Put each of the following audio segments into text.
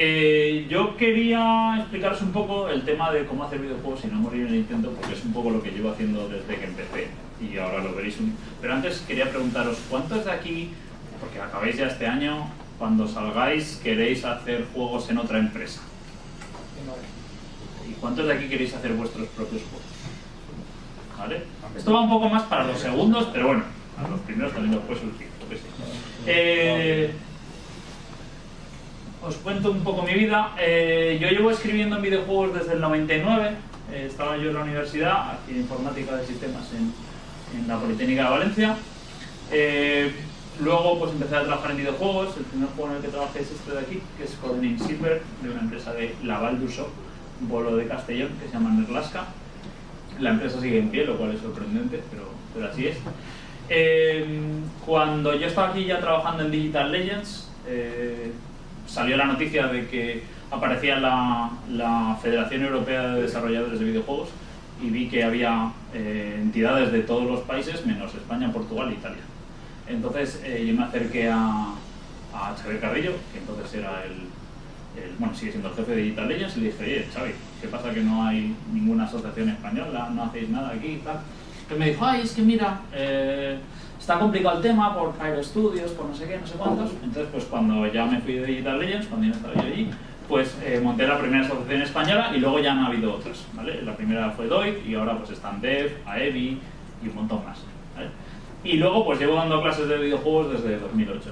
Eh, yo quería explicaros un poco el tema de cómo hacer videojuegos sin no morir en Nintendo, porque es un poco lo que llevo haciendo desde que empecé y ahora lo veréis. Pero antes quería preguntaros, ¿cuántos de aquí, porque acabáis ya este año, cuando salgáis queréis hacer juegos en otra empresa? ¿Y cuántos de aquí queréis hacer vuestros propios juegos? ¿Vale? Esto va un poco más para los segundos, pero bueno, a los primeros también los puede surgir. Eh, os cuento un poco mi vida. Eh, yo llevo escribiendo en videojuegos desde el 99. Eh, estaba yo en la universidad, aquí en informática de sistemas en, en la Politécnica de Valencia. Eh, luego pues empecé a trabajar en videojuegos. El primer juego en el que trabajé es este de aquí, que es Codename Silver, de una empresa de Laval d'Uso, bolo de Castellón, que se llama Nerlaska. La empresa sigue en pie, lo cual es sorprendente, pero, pero así es. cuando yo estaba aquí ya trabajando en Digital Legends, salió la noticia de que aparecía la, la, Federación Europea de Desarrolladores de Videojuegos y vi que había eh, entidades de todos los países, menos España, Portugal e Italia. Entonces eh, yo me acerqué a, a Xavier Carrillo, que entonces era el, bueno, sigue siendo el jefe de Digital Legends, y le dije, oye, Xavi, ¿qué pasa que no hay ninguna asociación española, no hacéis nada aquí y tal? Entonces me dijo, ay, es que mira, eh, está complicado el tema por Fire Studios, por no sé qué, no sé cuántos. Entonces, pues cuando ya me fui de Digital Legends, cuando ya estaba yo allí, pues eh, monté la primera asociación española y luego ya han habido otras, ¿vale? La primera fue DOIT y ahora pues están Dev, AEVI y un montón más. Y luego pues llevo dando clases de videojuegos desde 2008.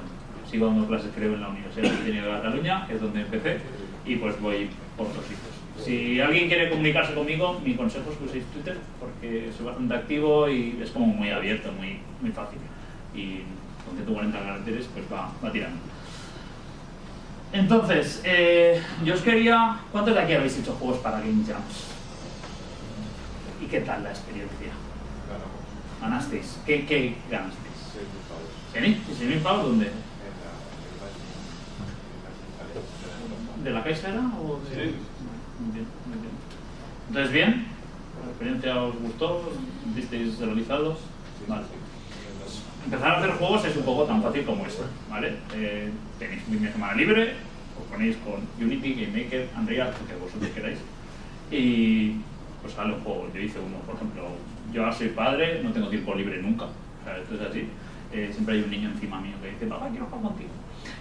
Sigo dando clases creo en la Universidad de de Cataluña, que es donde empecé, y pues voy por otros sitios. Si alguien quiere comunicarse conmigo, mi consejo es que uséis Twitter, porque soy bastante activo y es como muy abierto, muy, muy fácil. Y con 140 caracteres, pues va, va tirando. Entonces, eh, yo os quería... ¿Cuántos de aquí habéis hecho juegos para Game Jams? ¿Y qué tal la experiencia? ¿Ganasteis? ¿Qué, qué ganasteis? 6.000 ¿6.000 pavos dónde? ¿De la Caixa era? O de... Sí. Entonces, ¿bien? ¿La experiencia os gustó? ¿Visteis realizados? Vale. Empezar a hacer juegos es un poco tan fácil como esto, ¿vale? Eh, tenéis un fin de semana libre, os ponéis con Unity, GameMaker, Unreal, lo que vosotros queráis, y pues sale un juego. Yo hice uno, por ejemplo, yo ahora soy padre, no tengo tiempo libre nunca, esto es así. Eh, siempre hay un niño encima mío que dice, papá, quiero jugar contigo.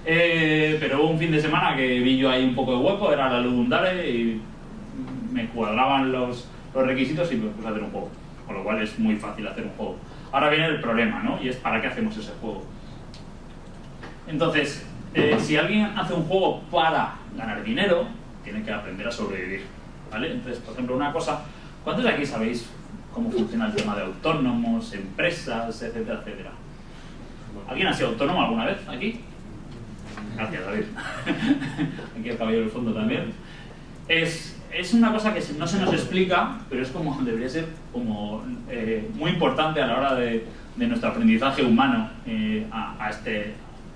Eh, pero hubo un fin de semana que vi yo ahí un poco de hueco, era la luz de un Dare y me cuadraban los, los requisitos y me puse a hacer un juego. Con lo cual es muy fácil hacer un juego. Ahora viene el problema, ¿no? Y es ¿para qué hacemos ese juego? Entonces, eh, si alguien hace un juego para ganar dinero, tiene que aprender a sobrevivir, ¿vale? Entonces, por ejemplo, una cosa, ¿cuántos de aquí sabéis cómo funciona el tema de autónomos, empresas, etcétera, etcétera? ¿Alguien ha sido autónomo alguna vez aquí? Gracias, David. Aquí el caballero del fondo también. Es, es una cosa que no se nos explica, pero es como debería ser como eh, muy importante a la hora de, de nuestro aprendizaje humano eh, a, a, este,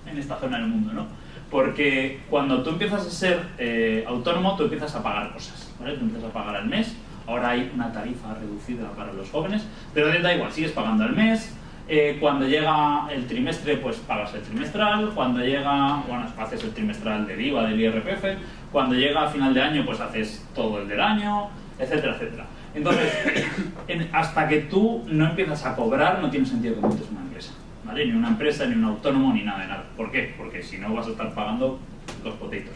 en esta zona del mundo, ¿no? Porque cuando tú empiezas a ser eh, autónomo, tú empiezas a pagar cosas, ¿vale? Tú empiezas a pagar al mes, ahora hay una tarifa reducida para los jóvenes, pero da igual, sigues pagando al mes, eh, cuando llega el trimestre, pues pagas el trimestral. Cuando llega, bueno, haces el trimestral del IVA, del IRPF. Cuando llega a final de año, pues haces todo el del año, etcétera, etcétera. Entonces, en, hasta que tú no empiezas a cobrar, no tiene sentido que montes una empresa. ¿vale? Ni una empresa, ni un autónomo, ni nada de nada. ¿Por qué? Porque si no vas a estar pagando los potitos.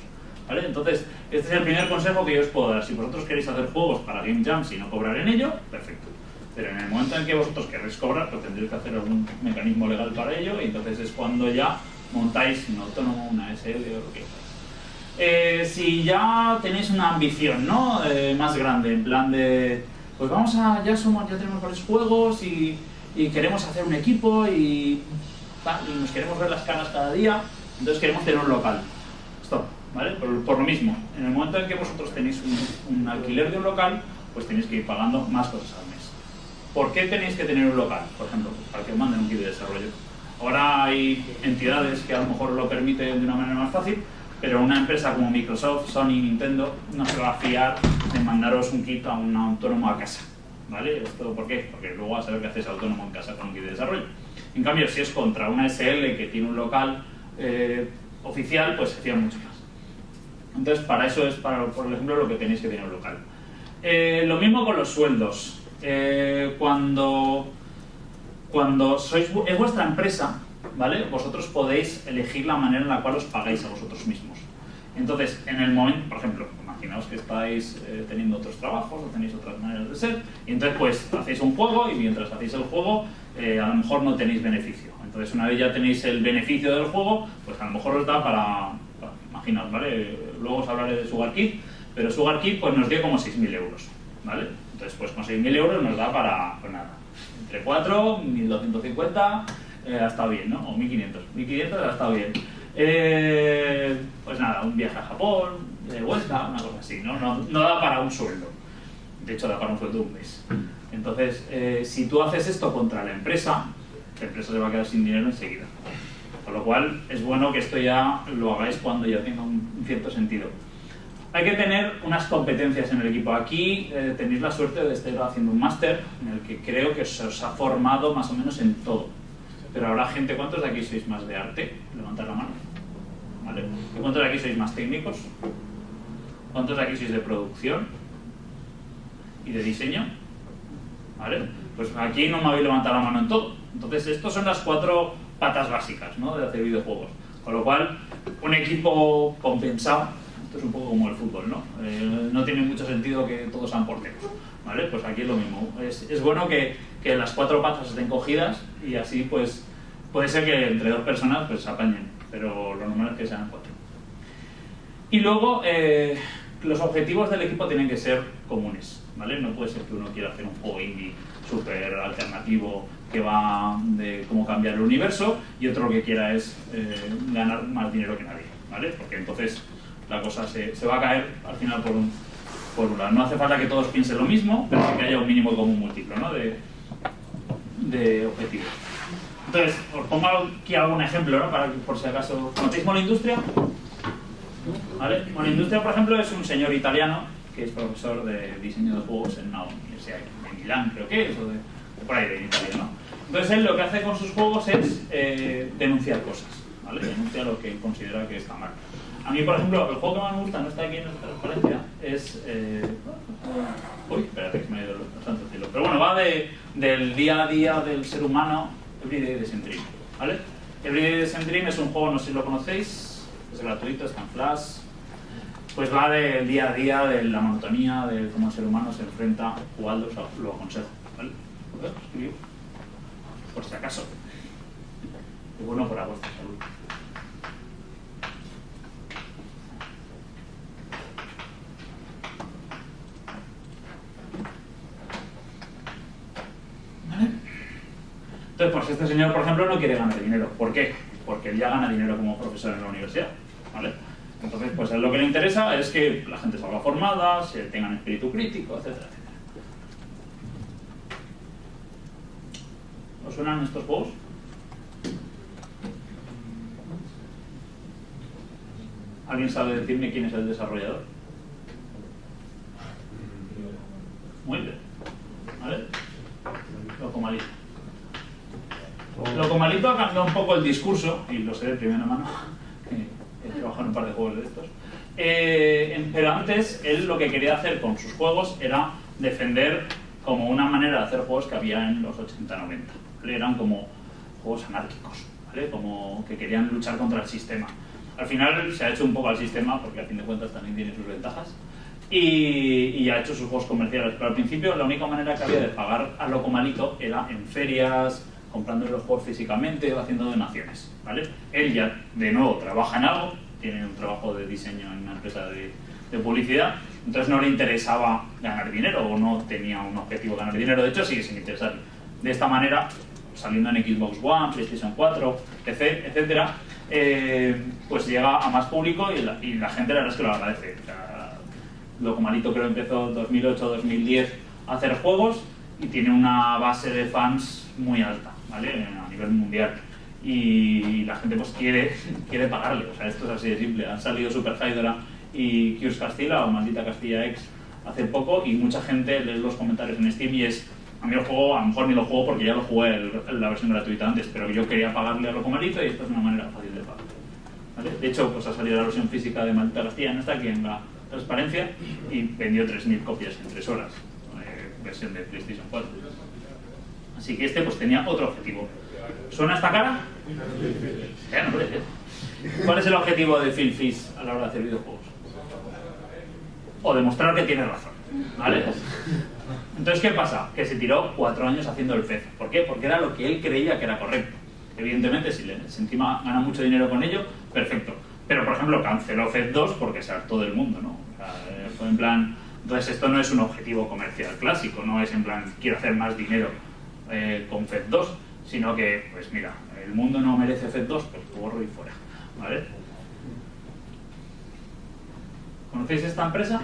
¿Vale? Entonces, este es el primer consejo que yo os puedo dar. Si vosotros queréis hacer juegos para Game Jam y no cobrar en ello, perfecto. Pero en el momento en que vosotros queréis cobrar, pues tendréis que hacer algún mecanismo legal para ello y entonces es cuando ya montáis un autónomo, una SL o lo que sea. Eh, si ya tenéis una ambición ¿no? Eh, más grande, en plan de, pues vamos a, ya somos, ya tenemos varios juegos y, queremos hacer un equipo y, nos queremos ver las caras cada día, entonces queremos tener un local. Stop, ¿vale? Por, lo mismo, en el momento en que vosotros tenéis un alquiler de un local, pues tenéis que ir pagando más cosas al mes. ¿Por qué tenéis que tener un local, por ejemplo? Para que os manden un kit de desarrollo. Ahora hay entidades que a lo mejor lo permiten de una manera más fácil, pero una empresa como Microsoft, Sony, Nintendo, no se va a fiar de mandaros un kit a un autónomo a casa. ¿Vale? ¿Esto por qué? Porque luego a saber que haces autónomo en casa con un kit de desarrollo. En cambio, si es contra una SL que tiene un local eh, oficial, pues se fía mucho más. Entonces, para eso es, para, por ejemplo, lo que tenéis que tener local. Eh, lo mismo con los sueldos. Eh, cuando, cuando sois, es vuestra empresa, ¿vale? Vosotros podéis elegir la manera en la cual os pagáis a vosotros mismos. Entonces, en el momento, por ejemplo, imaginaos que estáis eh, teniendo otros trabajos o tenéis otras maneras de ser, y entonces pues hacéis un juego y mientras hacéis el juego a lo mejor no tenéis beneficio. Entonces, una vez ya tenéis el beneficio del juego, pues a lo mejor os da para, imaginaos, ¿vale? Luego os hablaré de SugarKit, pero SugarKit pues nos dio como 6.000 euros, ¿vale? Entonces, pues con 6.000 euros nos da para, pues nada, entre 4, 1.250, eh, ha estado bien, ¿no? O 1.500, 1.500 ha estado bien. Eh, pues nada, un viaje a Japón, de vuelta, una cosa así, ¿no? ¿no? No, da para un sueldo. De hecho, da para un sueldo un mes. Entonces, eh, si tú haces esto contra la empresa, la empresa se va a quedar sin dinero enseguida. Con lo cual, es bueno que esto ya lo hagáis cuando ya tenga un cierto sentido. Hay que tener unas competencias en el equipo. Aquí eh, tenéis la suerte de estar haciendo un máster en el que creo que se os ha formado más o menos en todo. Pero habrá gente, ¿cuántos de aquí sois más de arte? Levantad la mano. ¿Vale? ¿Cuántos de aquí sois más técnicos? ¿Cuántos de aquí sois de producción? ¿Y de diseño? ¿Vale? Pues aquí no me habéis levantado la mano en todo. Entonces, estas son las cuatro patas básicas ¿no? de hacer videojuegos. Con lo cual, un equipo compensado, es un poco como el fútbol, ¿no? Eh, no tiene mucho sentido que todos sean porteros, ¿vale? Pues aquí es lo mismo. Es, bueno que, las cuatro patas estén cogidas y así, pues, puede ser que entre dos personas pues se apañen, pero lo normal es que sean cuatro. Y luego, eh, los objetivos del equipo tienen que ser comunes, ¿vale? No puede ser que uno quiera hacer un juego indie súper alternativo que va de cómo cambiar el universo y otro que quiera es eh, ganar más dinero que nadie, ¿vale? Porque entonces la cosa se, se va a caer al final por un, por un lado. No hace falta que todos piensen lo mismo, pero sí que haya un mínimo común múltiplo ¿no? de, de objetivos. Entonces, os pongo aquí algún ejemplo, ¿no? Para por si acaso... ¿Conocéis Industria? ¿Vale? Industria, por ejemplo, es un señor italiano que es profesor de diseño de juegos en una universidad de Milán, creo que es, o de, por ahí de Italia, ¿no? Entonces él lo que hace con sus juegos es eh, denunciar cosas, ¿vale? Denuncia lo que considera que está mal. A mí, por ejemplo, el juego que más me gusta, no está aquí en esta transparencia, es... Eh... Uy, espérate que me he ido santo cielo. Pero bueno, va de, del día a día del ser humano, Everyday Design Dream, ¿vale? Everyday Design Dream es un juego, no sé si lo conocéis, es gratuito, está en Flash, pues va del día a día, de la monotonía, de cómo el ser humano se enfrenta jugando, lo aconsejo, ¿vale? por si acaso. Y bueno para vuestra salud. Entonces, pues este señor, por ejemplo, no quiere ganar dinero. ¿Por qué? Porque él ya gana dinero como profesor en la universidad. ¿Vale? Entonces, pues lo que le interesa es que la gente salga formada, se tengan espíritu crítico, etcétera, etcétera. ¿Os suenan estos juegos? ¿Alguien sabe decirme quién es el desarrollador? Muy bien. ¿Vale? Locomalito. Locomalito ha cambiado un poco el discurso, y lo sé de primera mano, he trabajado en un par de juegos de estos. Eh, pero antes, él lo que quería hacer con sus juegos era defender como una manera de hacer juegos que había en los 80-90 eran como juegos anárquicos, ¿vale? como que querían luchar contra el sistema. Al final se ha hecho un poco al sistema, porque al fin de cuentas también tiene sus ventajas, y, ha hecho sus juegos comerciales. Pero al principio la única manera que había de pagar a Loco Malito era en ferias, comprando los juegos físicamente o haciendo donaciones. ¿vale? Él ya, de nuevo, trabaja en algo, tiene un trabajo de diseño en una empresa de, publicidad, entonces no le interesaba ganar dinero o no tenía un objetivo de ganar dinero, de hecho sigue sin interesarle. De esta manera saliendo en Xbox One, PlayStation 4, PC, etcétera, eh, pues llega a más público y la, gente la verdad es que lo agradece. Loco Malito creo empezó 2008-2010 a hacer juegos y tiene una base de fans muy alta, A nivel mundial. Y la gente pues quiere, quiere pagarle, o sea, esto es así de simple. Han salido Super Hydra y Cures Castilla o Maldita Castilla X hace poco y mucha gente lee los comentarios en Steam y es a mí el juego, a lo mejor ni lo juego porque ya lo jugué en la versión gratuita antes, pero yo quería pagarle a Locomalito y esto es una manera fácil de pagar. De hecho, pues ha salido la versión física de Maldita Castilla, no está aquí en la transparencia, y vendió 3.000 copias en 3 horas, eh, versión de PlayStation 4. Así que este pues tenía otro objetivo. ¿Suena esta cara? Ya. ¿Cuál es el objetivo de Phil Fish a la hora de hacer videojuegos? O demostrar que tiene razón, ¿vale? Entonces, ¿qué pasa? Que se tiró cuatro años haciendo el FED. ¿Por qué? Porque era lo que él creía que era correcto. Evidentemente, si, le, si encima gana mucho dinero con ello, perfecto. Pero, por ejemplo, canceló FED 2 porque se hartó del mundo, ¿no? Eh, en plan... Entonces, esto no es un objetivo comercial clásico, no es en plan, quiero hacer más dinero eh, con FED 2, sino que, pues mira, el mundo no merece FED 2, pues borro y fuera, ¿vale? ¿Conocéis esta empresa?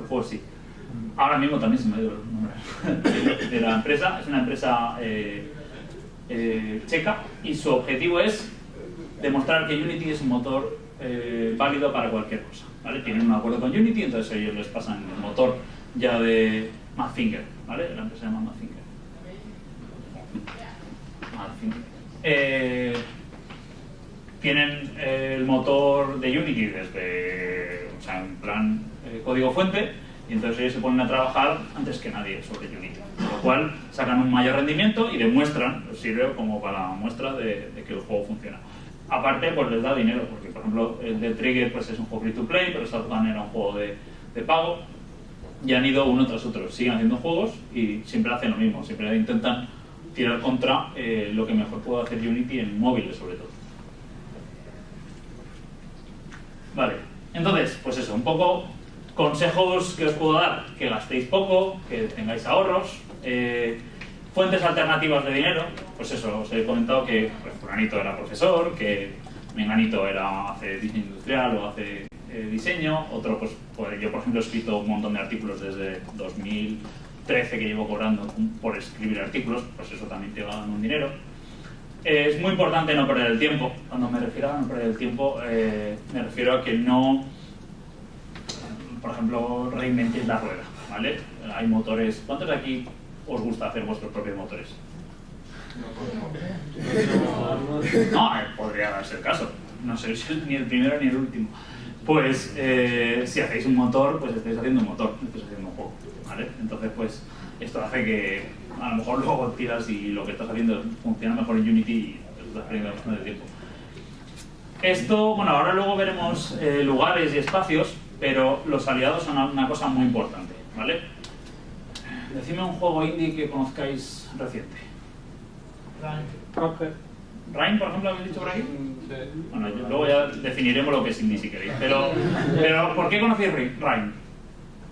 El juego sí. Ahora mismo también se me ha ido el nombre de la empresa. Es una empresa eh, eh, checa y su objetivo es demostrar que Unity es un motor eh, válido para cualquier cosa. ¿vale? Tienen un acuerdo con Unity, entonces ellos les pasan el motor ya de Mathfinger. ¿vale? La empresa se llama. Mathfinger. Eh, tienen el motor de Unity desde, o sea, en plan eh, código fuente, y entonces ellos se ponen a trabajar antes que nadie sobre Unity. Con lo cual sacan un mayor rendimiento y demuestran, sirve como para muestra de que el juego funciona. Aparte, pues les da dinero, porque por ejemplo el de Trigger pues, es un juego free to play, pero Shotgun era un juego de, de pago, y han ido uno tras otro, siguen haciendo juegos y siempre hacen lo mismo, siempre intentan tirar contra eh, lo que mejor puede hacer Unity en móviles sobre todo. Vale, entonces, pues eso, un poco consejos que os puedo dar, que gastéis poco, que tengáis ahorros, eh, fuentes alternativas de dinero, pues eso, os he comentado que pues, fulanito era profesor, que menganito era, hace diseño industrial o hace eh, diseño, otro pues, pues, yo por ejemplo he escrito un montón de artículos desde 2013 que llevo cobrando por escribir artículos, pues eso también te va dando un dinero. Eh, es muy importante no perder el tiempo. Cuando me refiero a no perder el tiempo, eh, me refiero a que no, por ejemplo, reinventéis la rueda, ¿vale? Hay motores. ¿Cuántos de aquí os gusta hacer vuestros propios motores? No, eh, podría darse el caso. No sé si ni el primero ni el último. Pues eh, si hacéis un motor, pues estáis haciendo un motor, estáis haciendo un juego, ¿vale? Entonces, pues esto hace que a lo mejor luego tiras y lo que estás haciendo funciona mejor en Unity y estás perdiendo bastante tiempo. Esto, bueno, ahora luego veremos eh, lugares y espacios, pero los aliados son una cosa muy importante, ¿vale? Decidme un juego indie que conozcáis reciente. Cuphead. ¿Rain, por ejemplo, habéis dicho por aquí? Bueno, yo- luego ya definiremos lo que es indie si queréis. Pero, pero ¿por qué conocéis Rain?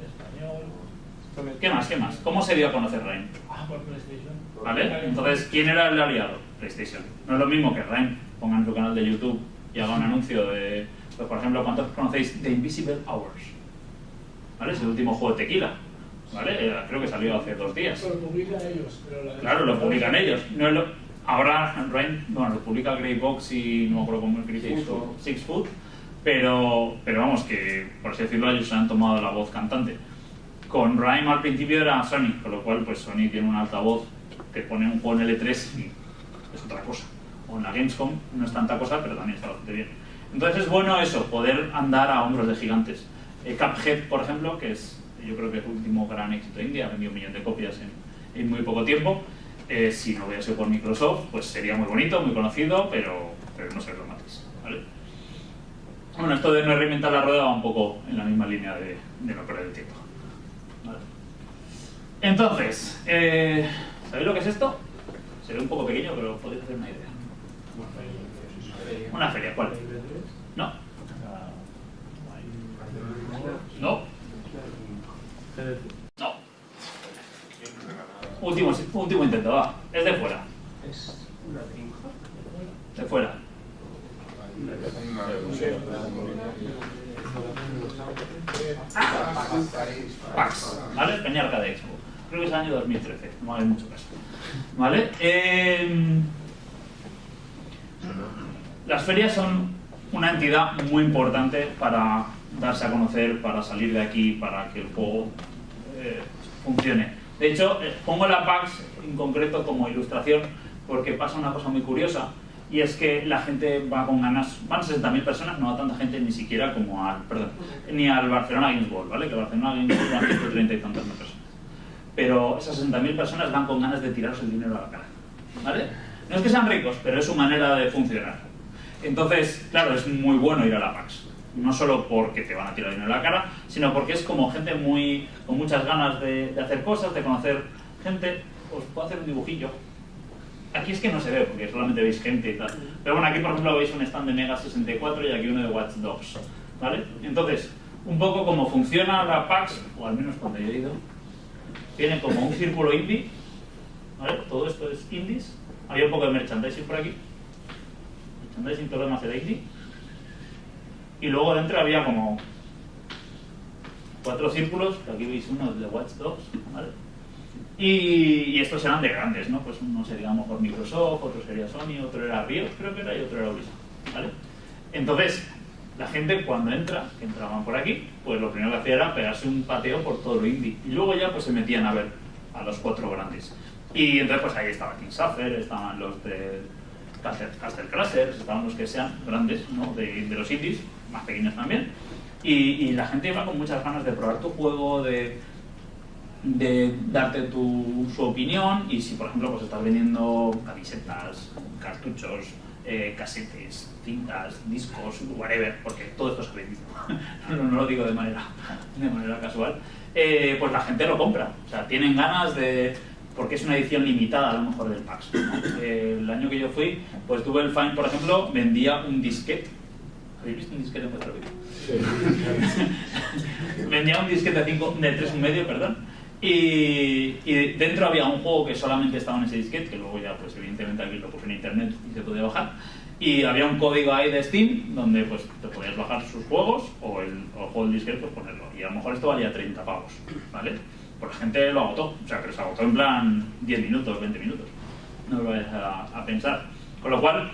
Español. ¿Qué más? ¿Qué más? ¿Cómo se dio a conocer Rain? Ah, por PlayStation. ¿Vale? Entonces, ¿quién era el aliado? PlayStation. No es lo mismo que Rain ponga en su canal de YouTube y haga un anuncio de, pues, por ejemplo, ¿cuántos conocéis The Invisible Hours? ¿Vale? Es el último juego de tequila. ¿Vale? Eh, Creo que salió hace dos días. Lo publican ellos. Pero la Claro, lo publican ellos. No es lo- ahora Rain, bueno, lo publica Greybox y no me acuerdo cómo es Greybox. Six Foot. Pero, pero vamos, que por así decirlo, ellos se han tomado la voz cantante. Con Rain al principio era Sony, con lo cual pues Sony tiene un altavoz, te pone un juego en L3 y es otra cosa. O en la Gamescom no es tanta cosa, pero también está bastante bien. Entonces es bueno eso, poder andar a hombros de gigantes. Eh, Cuphead, por ejemplo, que es yo creo que es el último gran éxito de India, ha vendido un millón de copias en, en muy poco tiempo. Eh, si no hubiera sido por Microsoft, pues sería muy bonito, muy conocido, pero, pero no se lo matéis. ¿vale? Bueno, esto de no reinventar la rueda va un poco en la misma línea de, de no perder el tiempo. ¿vale? Entonces, eh, ¿sabéis lo que es esto? Se ve un poco pequeño, pero podéis hacer una idea. Una feria, ¿cuál? No, no, no. Último, último intento, va. Es de fuera. Es una. De fuera. Pax, ¿vale? Peñarca de Expo. Creo que es el año 2013, no hagáis mucho caso. ¿Vale? Eh, las ferias son una entidad muy importante para darse a conocer, para salir de aquí, para que el juego eh, funcione. De hecho, eh, pongo la PAX en concreto como ilustración porque pasa una cosa muy curiosa y es que la gente va con ganas, van 60.000 personas, no va tanta gente ni siquiera como al, ni al Barcelona Games World, ¿vale? Que Barcelona Games World van 130 y tantas personas. Pero esas 60.000 personas van con ganas de tiraros el dinero a la cara, ¿vale? No es que sean ricos, pero es su manera de funcionar. Entonces, claro, es muy bueno ir a la PAX. No solo porque te van a tirar dinero a la cara, sino porque es como gente muy con muchas ganas de, de hacer cosas, de conocer gente. Os puedo hacer un dibujillo. Aquí es que no se ve porque solamente veis gente y tal. Pero bueno, aquí por ejemplo veis un stand de Mega 64 y aquí uno de Watch Dogs. ¿Vale? Entonces, un poco como funciona la PAX, o al menos cuando yo he ido, tiene como un círculo indie. ¿Vale? Todo esto es indies. Había un poco de merchandising por aquí. Merchandising, todo lo demás era indie. Y luego dentro había como cuatro círculos, que aquí veis uno de Watch Dogs, ¿vale? Y, y estos eran de grandes, ¿no? Pues uno sería a lo mejor Microsoft, otro sería Sony, otro era Riot, creo que era, y otro era Ubisoft, ¿vale? Entonces, la gente cuando entra, que entraban por aquí, pues lo primero que hacía era pegarse un pateo por todo lo indie. Y luego ya pues se metían a ver a los cuatro grandes. Y entonces pues ahí estaba King Suffer, estaban los de Castle Crashers, estaban los que sean grandes, ¿no? De, de los indies, más pequeños también. Y, y la gente iba con muchas ganas de probar tu juego, de, de darte tu, su opinión y si por ejemplo pues estás vendiendo camisetas, cartuchos, eh, casetes, cintas, discos, whatever, porque todo esto se vendido, no, no lo digo de manera, de manera casual, eh, pues la gente lo compra, o sea, tienen ganas de, porque es una edición limitada a lo mejor del PAX. ¿no? Eh, el año que yo fui, pues tuve el Fine, por ejemplo, vendía un disquete. ¿Habéis visto un disquete en vuestra vida? vendía un disquete de, cinco, de 3,5, perdón, y, y, dentro había un juego que solamente estaba en ese disquete, que luego ya, pues evidentemente aquí lo puse en internet y se podía bajar. Y había un código ahí de Steam donde pues te podías bajar sus juegos o el, o el juego del disquete pues ponerlo. Y a lo mejor esto valía 30 pavos, ¿vale? Pues la gente lo agotó, o sea, pero se agotó en plan 10 minutos, 20 minutos. No lo vayas a, a pensar. Con lo cual,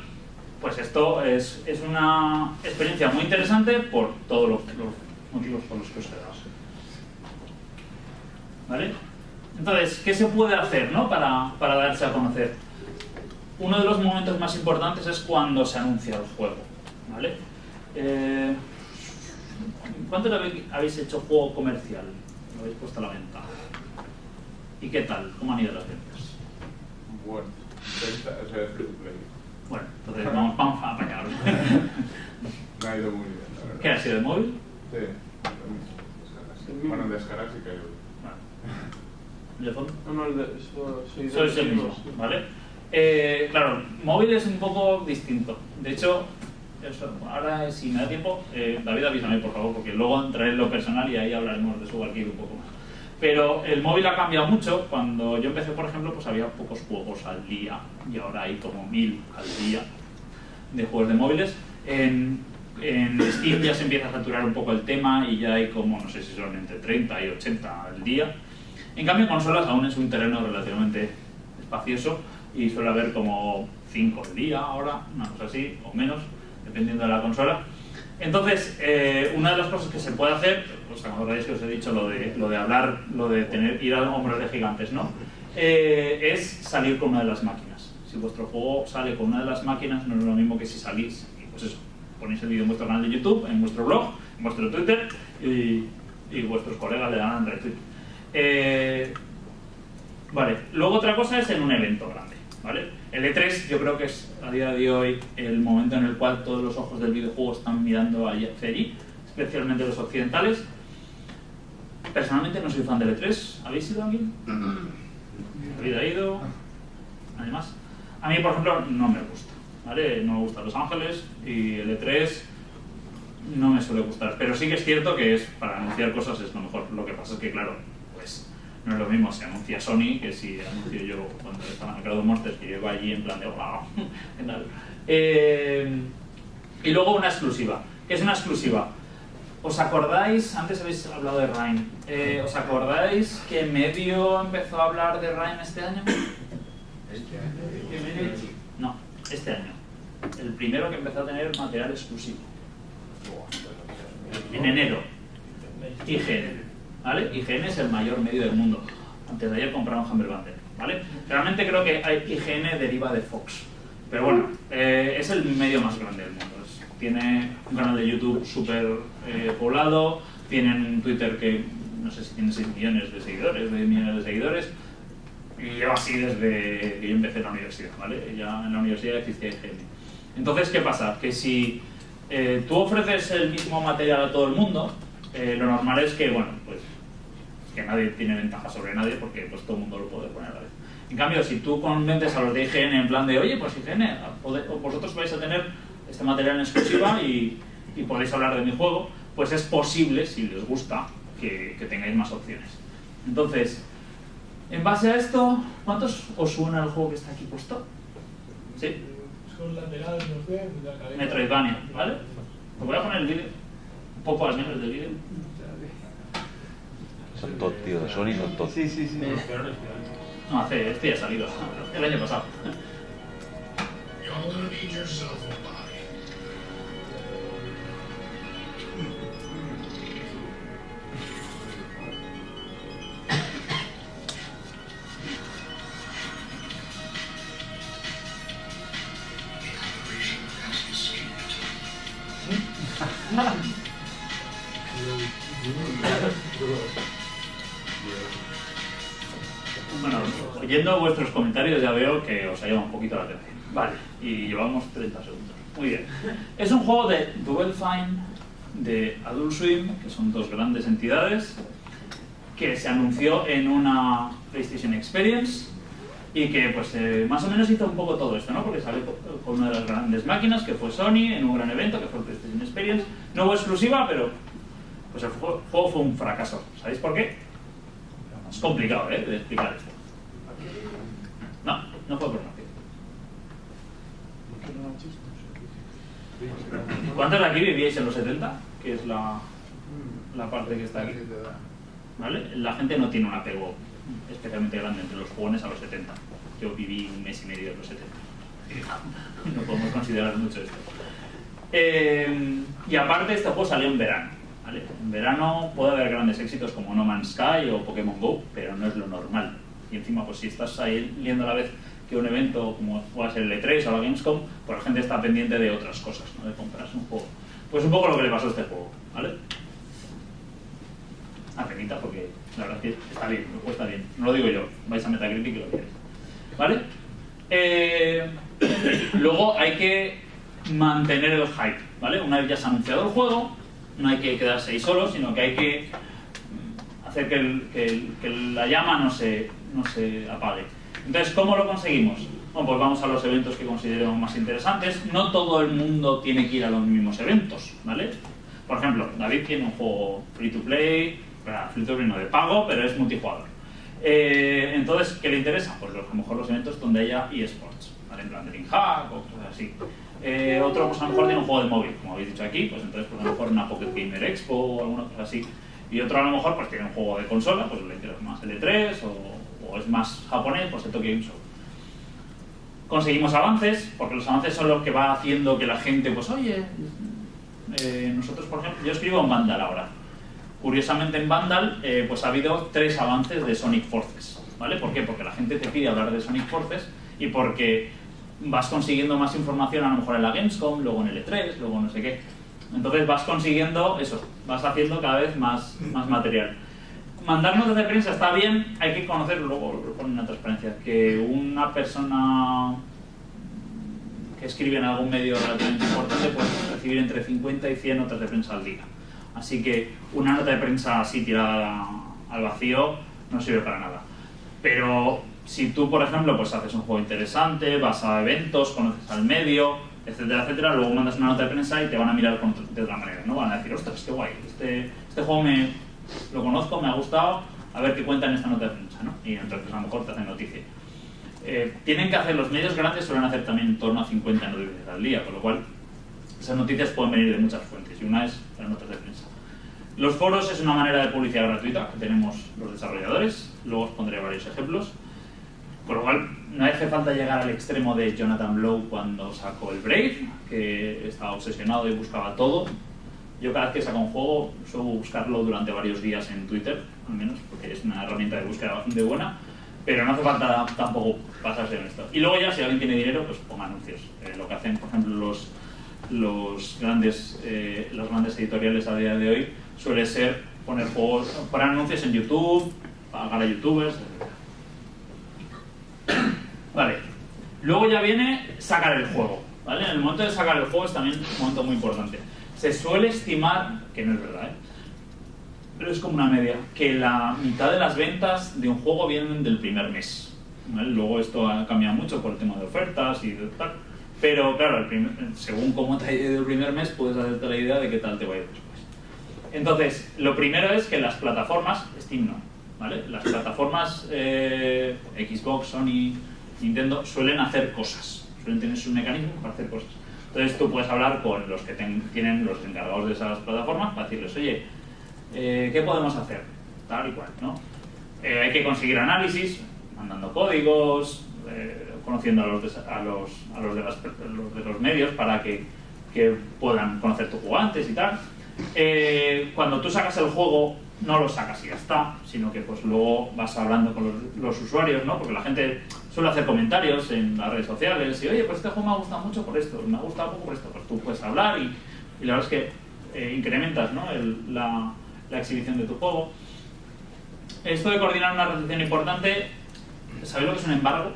pues esto es, es una experiencia muy interesante por todos los, motivos por los que os dado. ¿Vale? Entonces, ¿qué se puede hacer ¿no? para, para darse a conocer? Uno de los momentos más importantes es cuando se anuncia el juego. ¿vale? Eh, ¿Cuántos habéis hecho juego comercial? Lo habéis puesto a la venta. ¿Y qué tal? ¿Cómo han ido las ventas? Bueno, venta, o sea. Entonces vamos, vamos a. Me ha ido muy bien, la verdad. ¿Qué ha sido de móvil? Sí. Bueno, en descargar sí que hay. ¿De fondo? No, no, el de, eso, soy de Sois el mismo, los- ¿vale? Eh, claro, móvil es un poco distinto. De hecho, eso, ahora si me da tiempo, eh, David avísame por favor, porque luego entraré en lo personal y ahí hablaremos de su archivo un poco más. Pero el móvil ha cambiado mucho. Cuando yo empecé, por ejemplo, pues había pocos juegos al día y ahora hay como mil al día de juegos de móviles. En, en Steam ya se empieza a saturar un poco el tema y ya hay como, no sé si son entre 30 y 80 al día. En cambio, consolas aún es un terreno relativamente espacioso y suele haber como 5 al día ahora, una cosa así, o menos, dependiendo de la consola. Entonces, eh, una de las cosas que se puede hacer, pues acordáis que os he dicho lo de, lo de hablar, lo de tener, ir a hombros de gigantes, ¿no? Eh, es salir con una de las máquinas. Si vuestro juego sale con una de las máquinas, no es lo mismo que si salís, y pues eso, ponéis el vídeo en vuestro canal de YouTube, en vuestro blog, en vuestro Twitter, y, y vuestros colegas le dan retweet. Eh, vale, luego otra cosa es en un evento grande, ¿vale? El E3 yo creo que es a día de hoy el momento en el cual todos los ojos del videojuego están mirando hacia allí, especialmente los occidentales. Personalmente no soy fan del E3, ¿habéis ido alguien? ¿Habéis ido? ¿Nadie más? A mí, por ejemplo, no me gusta, ¿vale? No me gusta Los Ángeles y el E3 no me suele gustar, pero sí que es cierto que es para anunciar cosas es lo mejor. Lo que pasa es que, claro, pues no es lo mismo si anuncia Sony que si anuncio yo cuando estaba en el Crowd Monsters, que yo allí en plan de wow. Eh, y luego una exclusiva. ¿Qué es una exclusiva? ¿Os acordáis? Antes habéis hablado de Rhyme. Eh, ¿Os acordáis que Medio empezó a hablar de Rhyme este año? No, este año. El primero que empezó a tener material exclusivo. En enero. IGN. ¿Vale? IGN es el mayor medio del mundo. antes de ayer compraron Bundle, ¿vale? Realmente creo que IGN deriva de Fox. Pero bueno, eh, es el medio más grande del mundo. Tiene un canal de YouTube súper eh, poblado, tienen un Twitter que no sé si tiene 6 millones de seguidores, 10 millones de seguidores, y lleva así desde que yo empecé la universidad, ¿vale? Ya en la universidad existía IGN. Entonces, ¿qué pasa? Que si eh, tú ofreces el mismo material a todo el mundo, eh, lo normal es que, bueno, pues que nadie tiene ventaja sobre nadie porque pues todo el mundo lo puede poner a la vez. En cambio, si tú convences a los de IGN en plan de, oye, pues IGN, vosotros vais a tener este material en exclusiva y, y podéis hablar de mi juego, pues es posible, si les gusta, que, que tengáis más opciones. Entonces, en base a esto, ¿cuántos os suena el juego que está aquí puesto? ¿Sí? Son laterales, no sé, y la cabeza. Metroidvania, ¿vale? Os voy a poner el vídeo, un poco al menos del vídeo. Son todos, tío, de Sony son todos. Sí, sí, sí. No, hace, este ya ha salido, el año pasado. Oyendo vuestros comentarios ya veo que os ha llamado un poquito la atención. Vale, y llevamos 30 segundos. Muy bien. Es un juego de Double Fine, de Adult Swim, que son dos grandes entidades, que se anunció en una PlayStation Experience y que pues eh, más o menos hizo un poco todo esto, ¿no? Porque salió co- con una de las grandes máquinas, que fue Sony, en un gran evento, que fue el PlayStation Experience. No hubo exclusiva, pero pues el juego juego fue un fracaso. ¿Sabéis por qué? Es complicado, ¿eh? De explicar esto. No, no fue por marketing. ¿Cuántos de aquí vivíais en los 70? Que es la, la parte que está aquí. ¿Vale? La gente no tiene un apego especialmente grande entre los jóvenes a los 70. Yo viví un mes y medio de los 70. No podemos considerar mucho esto. Eh, y aparte, este juego salió en verano. ¿vale? En verano puede haber grandes éxitos como No Man's Sky o Pokémon Go, pero no es lo normal. Y encima, pues si estás ahí viendo a la vez que un evento como pueda ser el E3 o la Gamescom, pues la gente está pendiente de otras cosas, ¿no? de comprarse un juego. Pues un poco lo que le pasó a este juego, ¿vale? A penita porque la verdad es que está bien, juego está bien. No lo digo yo, vais a Metacritic y lo queréis. ¿Vale? Eh, luego hay que mantener el hype, ¿vale? Una vez ya se ha anunciado el juego, no hay que quedarse ahí solo, sino que hay que hacer que la llama no se, no se apague. Entonces, ¿cómo lo conseguimos? Bueno, pues vamos a los eventos que consideremos más interesantes. No todo el mundo tiene que ir a los mismos eventos, ¿vale? Por ejemplo, David tiene un juego free to play, free to play no de pago, pero es multijugador. Eh, entonces, ¿qué le interesa? Pues a lo mejor los eventos donde haya eSports, ¿vale? En plan de Hack o cosas así. Eh, otro, pues a lo mejor tiene un juego de móvil, como habéis dicho aquí, pues entonces pues a lo mejor una Pocket Gamer Expo o alguna cosa así. Y otro a lo mejor pues tiene un juego de consola, pues le interesa más el E3 o, o es más japonés, pues el Tokyo Game Show. Conseguimos avances, porque los avances son los que va haciendo que la gente, pues oye, eh, nosotros por ejemplo, yo escribo en Vandal ahora. Curiosamente en Vandal eh, pues ha habido tres avances de Sonic Forces, ¿vale? ¿Por qué? Porque la gente te pide hablar de Sonic Forces y porque vas consiguiendo más información a lo mejor en la Gamescom, luego en el E3, luego no sé qué. Entonces vas consiguiendo eso, vas haciendo cada vez más, más material. Mandar notas de prensa está bien, hay que conocer, luego lo ponen en transparencia, que una persona que escribe en algún medio relativamente importante puede recibir entre 50 y 100 notas de prensa al día. Así que una nota de prensa así tirada al vacío no sirve para nada. Pero si tú, por ejemplo, pues haces un juego interesante, vas a eventos, conoces al medio, etcétera, etcétera, luego mandas una nota de prensa y te van a mirar de otra manera, ¿no? Van a decir, ostras, qué guay, este, este juego me, lo conozco, me ha gustado, a ver qué cuenta en esta nota de prensa, ¿no? Y entonces a lo mejor te hacen noticia. Eh, tienen que hacer, los medios grandes suelen hacer también en torno a 50 noticias al día, con lo cual esas noticias pueden venir de muchas fuentes y una es las notas de prensa. Los foros es una manera de publicidad gratuita que tenemos los desarrolladores, luego os pondré varios ejemplos. Con lo cual, no hace falta llegar al extremo de Jonathan Blow cuando sacó el Brave, que estaba obsesionado y buscaba todo. Yo cada vez que saco un juego suelo buscarlo durante varios días en Twitter, al menos, porque es una herramienta de búsqueda bastante buena, pero no hace falta tampoco pasarse en esto. Y luego ya, si alguien tiene dinero, pues ponga anuncios. Eh, lo que hacen, por ejemplo, los, los, grandes, eh, los grandes editoriales a día de hoy suele ser poner juegos, poner anuncios en YouTube, pagar a youtubers, etc. Vale. Luego ya viene sacar el juego. ¿vale? En el momento de sacar el juego es también un momento muy importante. Se suele estimar, que no es verdad, ¿eh? pero es como una media, que la mitad de las ventas de un juego vienen del primer mes. Luego esto ha cambiado mucho por el tema de ofertas y de tal. Pero claro, el primer- según cómo te ha ido el primer mes, puedes hacerte la idea de qué tal te va a ir después. Entonces, lo primero es que las plataformas, Steam no, ¿vale? Las plataformas eh, Xbox, Sony, Nintendo suelen hacer cosas, suelen tener su mecanismo para hacer cosas. Entonces tú puedes hablar con los que ten- tienen los encargados de esas plataformas para decirles, oye, eh, ¿qué podemos hacer? Tal y cual, ¿no? Eh, hay que conseguir análisis, mandando códigos, eh, conociendo a los, de, a los, a los de, las- los de los medios para que, puedan conocer tu juego antes y tal. Eh, cuando tú sacas el juego, no lo sacas y ya está, sino que pues luego vas hablando con los usuarios, ¿no? Porque la gente suele hacer comentarios en las redes sociales y, oye, pues este juego me ha gustado mucho por esto, me ha gustado poco por esto. Pues tú puedes hablar y, y la verdad es que eh, incrementas ¿no? el- la, la exhibición de tu juego. Esto de coordinar una recepción importante, ¿sabéis lo que es un embargo?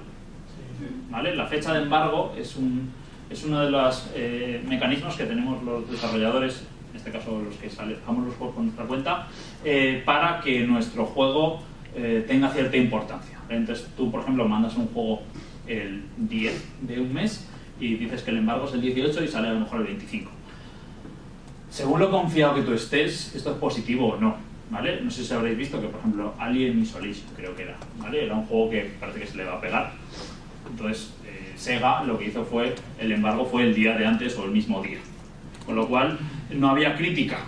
¿Vale? La fecha de embargo es, un, es uno de los eh, mecanismos que tenemos los desarrolladores, en este caso los que sacamos los juegos con nuestra cuenta, eh, para que nuestro juego tenga cierta importancia. Entonces tú, por ejemplo, mandas un juego el 10 de un mes y dices que el embargo es el 18 y sale a lo mejor el 25. Según lo confiado que tú estés, esto es positivo o no, ¿vale? No sé si habréis visto que, por ejemplo, Alien Isolation creo que era, ¿vale? Era un juego que parece que se le va a pegar. Entonces, eh, Sega lo que hizo fue, el embargo fue el día de antes o el mismo día. Con lo cual, no había crítica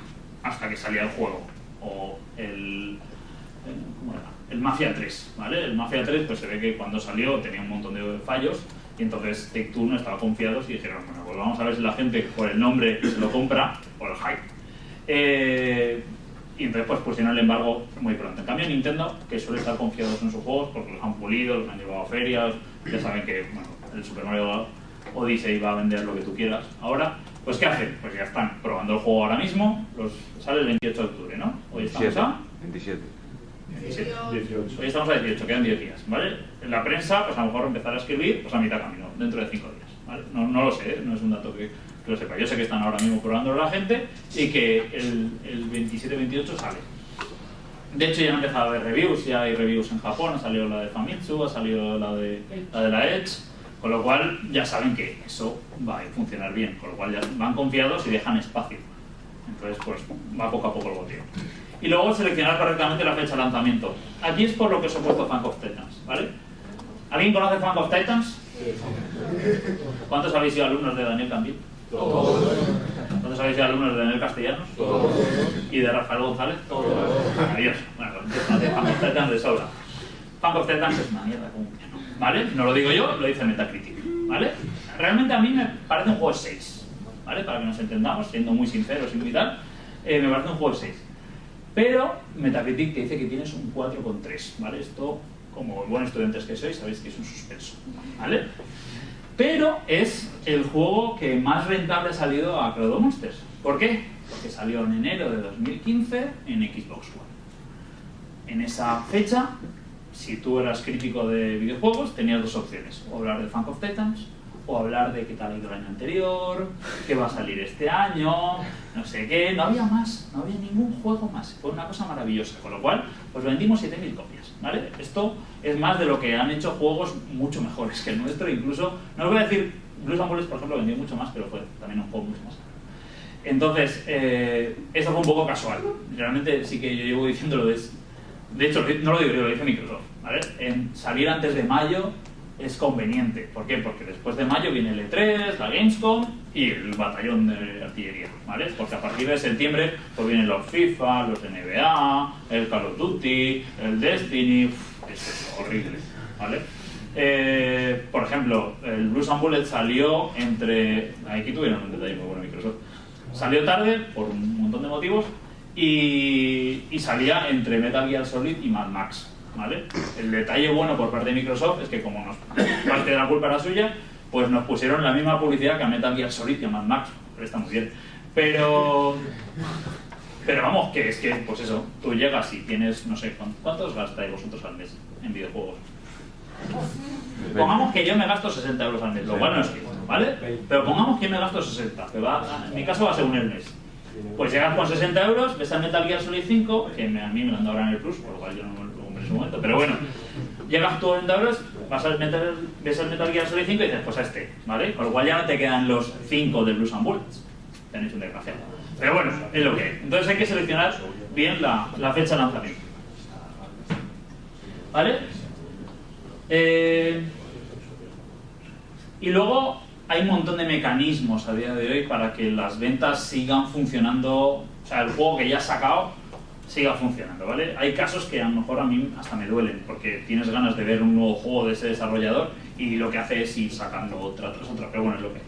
hasta que salía el juego. O el, el- ¿cómo era? El Mafia 3, ¿vale? El Mafia 3 pues se ve que cuando salió tenía un montón de fallos y entonces Take-Two no estaba confiados y dijeron, bueno, pues vamos a ver si la gente por el nombre se lo compra por el hype. Eh, y entonces pues pusieron el embargo muy pronto. En cambio Nintendo, que suele estar confiados en sus juegos porque los han pulido, los han llevado a ferias, ya saben que bueno, el Super Mario Odyssey va a vender lo que tú quieras. Ahora, pues ¿qué hacen? Pues ya están probando el juego ahora mismo, los, sale el 28 de octubre, ¿no? Hoy estamos 27. a 27. 17. 18. Hoy estamos a 18, quedan 10 días, ¿vale? En la prensa, pues a lo mejor empezar a escribir, pues a mitad camino, dentro de 5 días, ¿vale? No, no lo sé, ¿eh? no es un dato que, que lo sepa. Yo sé que están ahora mismo probándolo la gente y que el, el 27-28 sale. De hecho, ya han empezado a haber reviews, ya hay reviews en Japón, ha salido la de Famitsu, ha salido la de la, de la Edge, con lo cual ya saben que eso va a funcionar bien, con lo cual ya van confiados y dejan espacio. Entonces, pues va poco a poco el boteo. Y luego seleccionar correctamente la fecha de lanzamiento. Aquí es por lo que os he puesto Funk of Titans, ¿vale? ¿Alguien conoce Funk of Titans? ¿Cuántos habéis sido alumnos de Daniel Cambil? ¿Cuántos habéis sido alumnos de Daniel Castellanos? ¿Y de Rafael González? Maravilloso. Bueno, pues de Funk of Titans de sobra. Funk of Titans es una mierda como piano, ¿vale? No lo digo yo, lo dice Metacritic, ¿vale? Realmente a mí me parece un juego de 6, ¿vale? Para que nos entendamos, siendo muy sinceros y muy tal, eh, me parece un juego de 6. Pero Metacritic te dice que tienes un 4,3, ¿vale? Esto, como buenos estudiantes que sois, sabéis que es un suspenso, ¿vale? Pero es el juego que más rentable ha salido a Cloud Monsters. ¿Por qué? Porque salió en enero de 2015 en Xbox One. En esa fecha, si tú eras crítico de videojuegos, tenías dos opciones. O hablar de Funk of Titans, o hablar de qué tal ha ido el año anterior, qué va a salir este año, no sé qué. No había más, no había ningún juego más. Fue una cosa maravillosa. Con lo cual, pues vendimos 7.000 copias, ¿vale? Esto es más de lo que han hecho juegos mucho mejores que el nuestro. Incluso, no os voy a decir, Blues and por ejemplo, vendió mucho más, pero fue también un juego mucho más. Entonces, eh, esto fue un poco casual. Realmente sí que yo llevo diciéndolo de, de hecho, no lo digo yo, lo dice Microsoft. ¿vale? En salir antes de mayo es conveniente. ¿Por qué? Porque después de mayo viene el E3, la Gamescom y el batallón de artillería. ¿vale? Porque a partir de septiembre pues vienen los FIFA, los NBA, el Call of Duty, el Destiny. Uf, es horrible. ¿vale? Eh, por ejemplo, el Blues and Bullet salió entre. Aquí tuvieron un detalle muy bueno Microsoft. Salió tarde por un montón de motivos y, y salía entre Metal Gear Solid y Mad Max. ¿Vale? El detalle bueno por parte de Microsoft es que como nos, parte de la culpa era suya, pues nos pusieron la misma publicidad que a Metal Gear Solid y a Max. Pero está muy bien. Pero, pero vamos, que es que, pues eso, tú llegas y tienes, no sé, ¿cuántos gastáis vosotros al mes en videojuegos? Pongamos que yo me gasto 60 euros al mes, lo cual no es cierto, ¿vale? Pero pongamos que me gasto 60, que va, en mi caso va según el mes. Pues llegas con 60 euros, ves al Metal Gear Solid 5, que a mí me lo han dado ahora en el Plus, por lo cual yo no su momento, pero bueno, llegas tú a 40 euros, vas al Metal, ves al Metal Gear Solid 5 y dices, pues a este, ¿vale? Con lo cual ya no te quedan los 5 de Blues and Bullets. Tenéis un desgraciado. Pero bueno, es lo que hay. Entonces hay que seleccionar bien la, la fecha de lanzamiento. ¿Vale? Eh, y luego hay un montón de mecanismos a día de hoy para que las ventas sigan funcionando, o sea, el juego que ya has sacado siga funcionando, ¿vale? Hay casos que a lo mejor a mí hasta me duelen, porque tienes ganas de ver un nuevo juego de ese desarrollador y lo que hace es ir sacando otra tras otra, pero bueno, es lo que hay.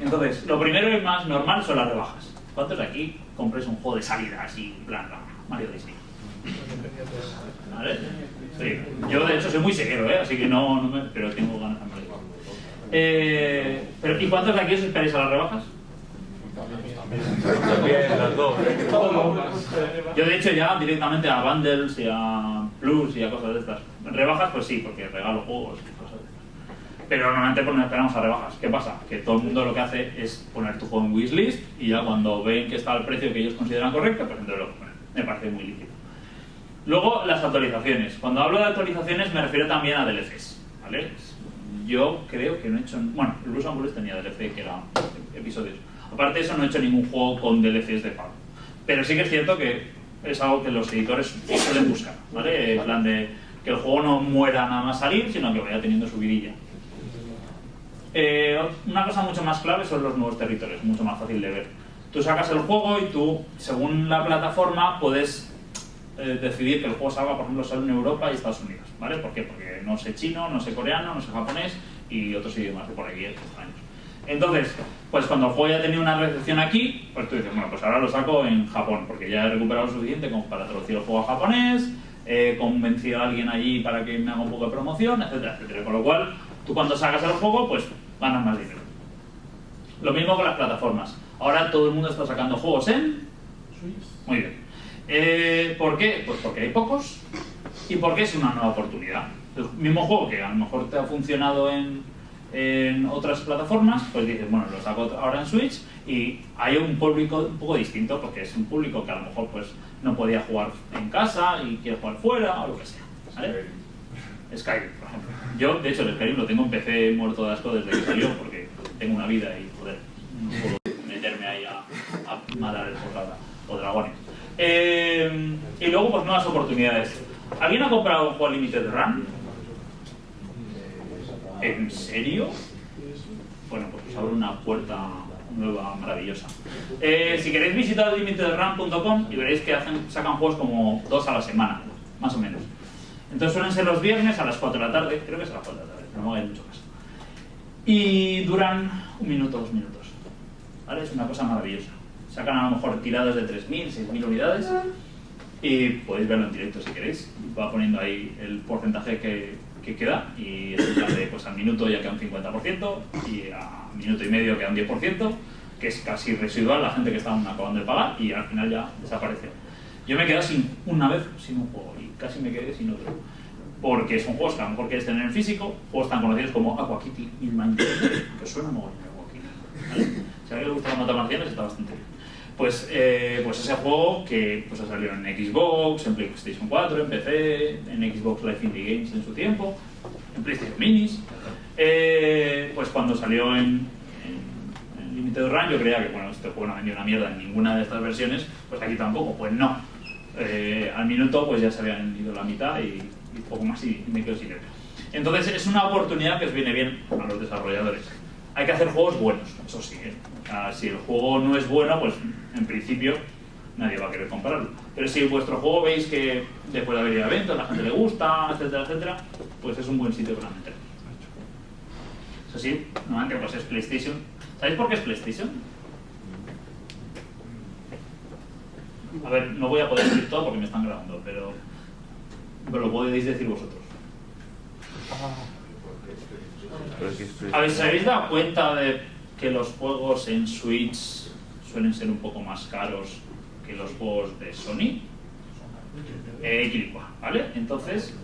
Entonces, lo primero y más normal son las rebajas. ¿Cuántos de aquí compréis un juego de salida así, plan Mario Disney? ¿Vale? Sí. Yo de hecho soy muy severo, ¿eh? así que no, no me, pero tengo ganas de. Eh, pero, ¿Y cuántos de aquí os esperáis a las rebajas? Dos. Yo de hecho ya directamente a bundles y a plus y a cosas de estas. Rebajas pues sí, porque regalo juegos y cosas de estas. Pero normalmente pues no esperamos a rebajas. ¿Qué pasa? Que todo el mundo lo que hace es poner tu juego en wishlist y ya cuando ven que está al precio que ellos consideran correcto, pues entonces lo ponen. Me parece muy lícito. Luego las actualizaciones. Cuando hablo de actualizaciones me refiero también a DLCs. ¿vale? Yo creo que no he hecho... Bueno, el Blues tenía DLC que era episodios. Aparte de eso no he hecho ningún juego con DLCs de pago. Pero sí que es cierto que es algo que los editores suelen buscar, ¿vale? En plan de que el juego no muera nada más salir, sino que vaya teniendo su vidilla. Eh, una cosa mucho más clave son los nuevos territorios, mucho más fácil de ver. Tú sacas el juego y tú, según la plataforma, puedes eh, decidir que el juego salga, por ejemplo, solo en Europa y Estados Unidos, ¿vale? ¿Por qué? Porque no sé chino, no sé coreano, no sé japonés y otros idiomas de por ahí extraños. Entonces, pues cuando el juego ya tenía una recepción aquí, pues tú dices, bueno, pues ahora lo saco en Japón, porque ya he recuperado lo suficiente como para traducir el juego a japonés, he convencido a alguien allí para que me haga un poco de promoción, etcétera, etcétera. Con lo cual, tú cuando sacas el juego, pues ganas más dinero. Lo mismo con las plataformas. Ahora todo el mundo está sacando juegos en... Muy bien. Eh, ¿Por qué? Pues porque hay pocos y porque es una nueva oportunidad. El mismo juego que a lo mejor te ha funcionado en, en otras plataformas, pues dices, bueno, lo saco ahora en Switch y hay un público un poco distinto porque es un público que a lo mejor pues no podía jugar en casa y quiere jugar fuera o lo que sea. ¿vale? Skyrim, por ejemplo. Yo, de hecho, el Skyrim lo tengo en PC muerto de asco desde que salió porque tengo una vida y, joder, no puedo meterme ahí a, a matar el portada o dragones. Eh, y luego, pues nuevas oportunidades. ¿Alguien ha comprado un juego Limited Run? ¿En serio? Bueno, pues os abro una puerta nueva, maravillosa. Eh, si queréis visitar limitedrun.com y veréis que hacen, sacan juegos como dos a la semana, más o menos. Entonces suelen ser los viernes a las 4 de la tarde, creo que es a las 4 de la tarde, pero no hagáis mucho caso. Y duran un minuto, dos minutos. ¿Vale? Es una cosa maravillosa. Sacan a lo mejor tiradas de 3.000, 6.000 unidades y podéis verlo en directo si queréis. Va poniendo ahí el porcentaje que, que queda y es de, pues al minuto ya queda un 50% y a minuto y medio queda un 10%, que es casi residual la gente que está acabando de pagar y al final ya desapareció. Yo me quedado sin, una vez sin un juego y casi me quedé sin otro. Porque son juegos que a lo mejor quieres tener en físico, juegos tan conocidos como Aqua Kitty y Minecraft, que suena muy bien Aqua Kitty. ¿vale? Si a alguien le gusta la marcianas está bastante bien. Pues, eh, pues ese juego que pues, ha en Xbox, en PlayStation 4, en PC, en Xbox Live Indie Games en su tiempo, en PlayStation Minis. Eh, pues cuando salió en, en, en Limited Run yo creía que bueno, este juego no ha vendido una mierda en ninguna de estas versiones, pues aquí tampoco, pues no. Eh, al minuto pues ya se habían ido la mitad y, y poco más y me quedo sin él. Entonces es una oportunidad que os viene bien a los desarrolladores. Hay que hacer juegos buenos, eso sí. ¿eh? Sea, si el juego no es bueno, pues en principio nadie va a querer comprarlo. Pero si vuestro juego veis que después de haber ido a eventos, la gente le gusta, etcétera, etcétera, pues es un buen sitio para meterlo. Eso sí, normalmente pues es PlayStation. ¿Sabéis por qué es PlayStation? A ver, no voy a poder decir todo porque me están grabando, pero, pero lo podéis decir vosotros. Pero es que es- ¿Habéis, ¿os habéis dado cuenta de que los juegos en Switch suelen ser un poco más caros que los juegos de Sony? Eh, ¿vale? Entonces,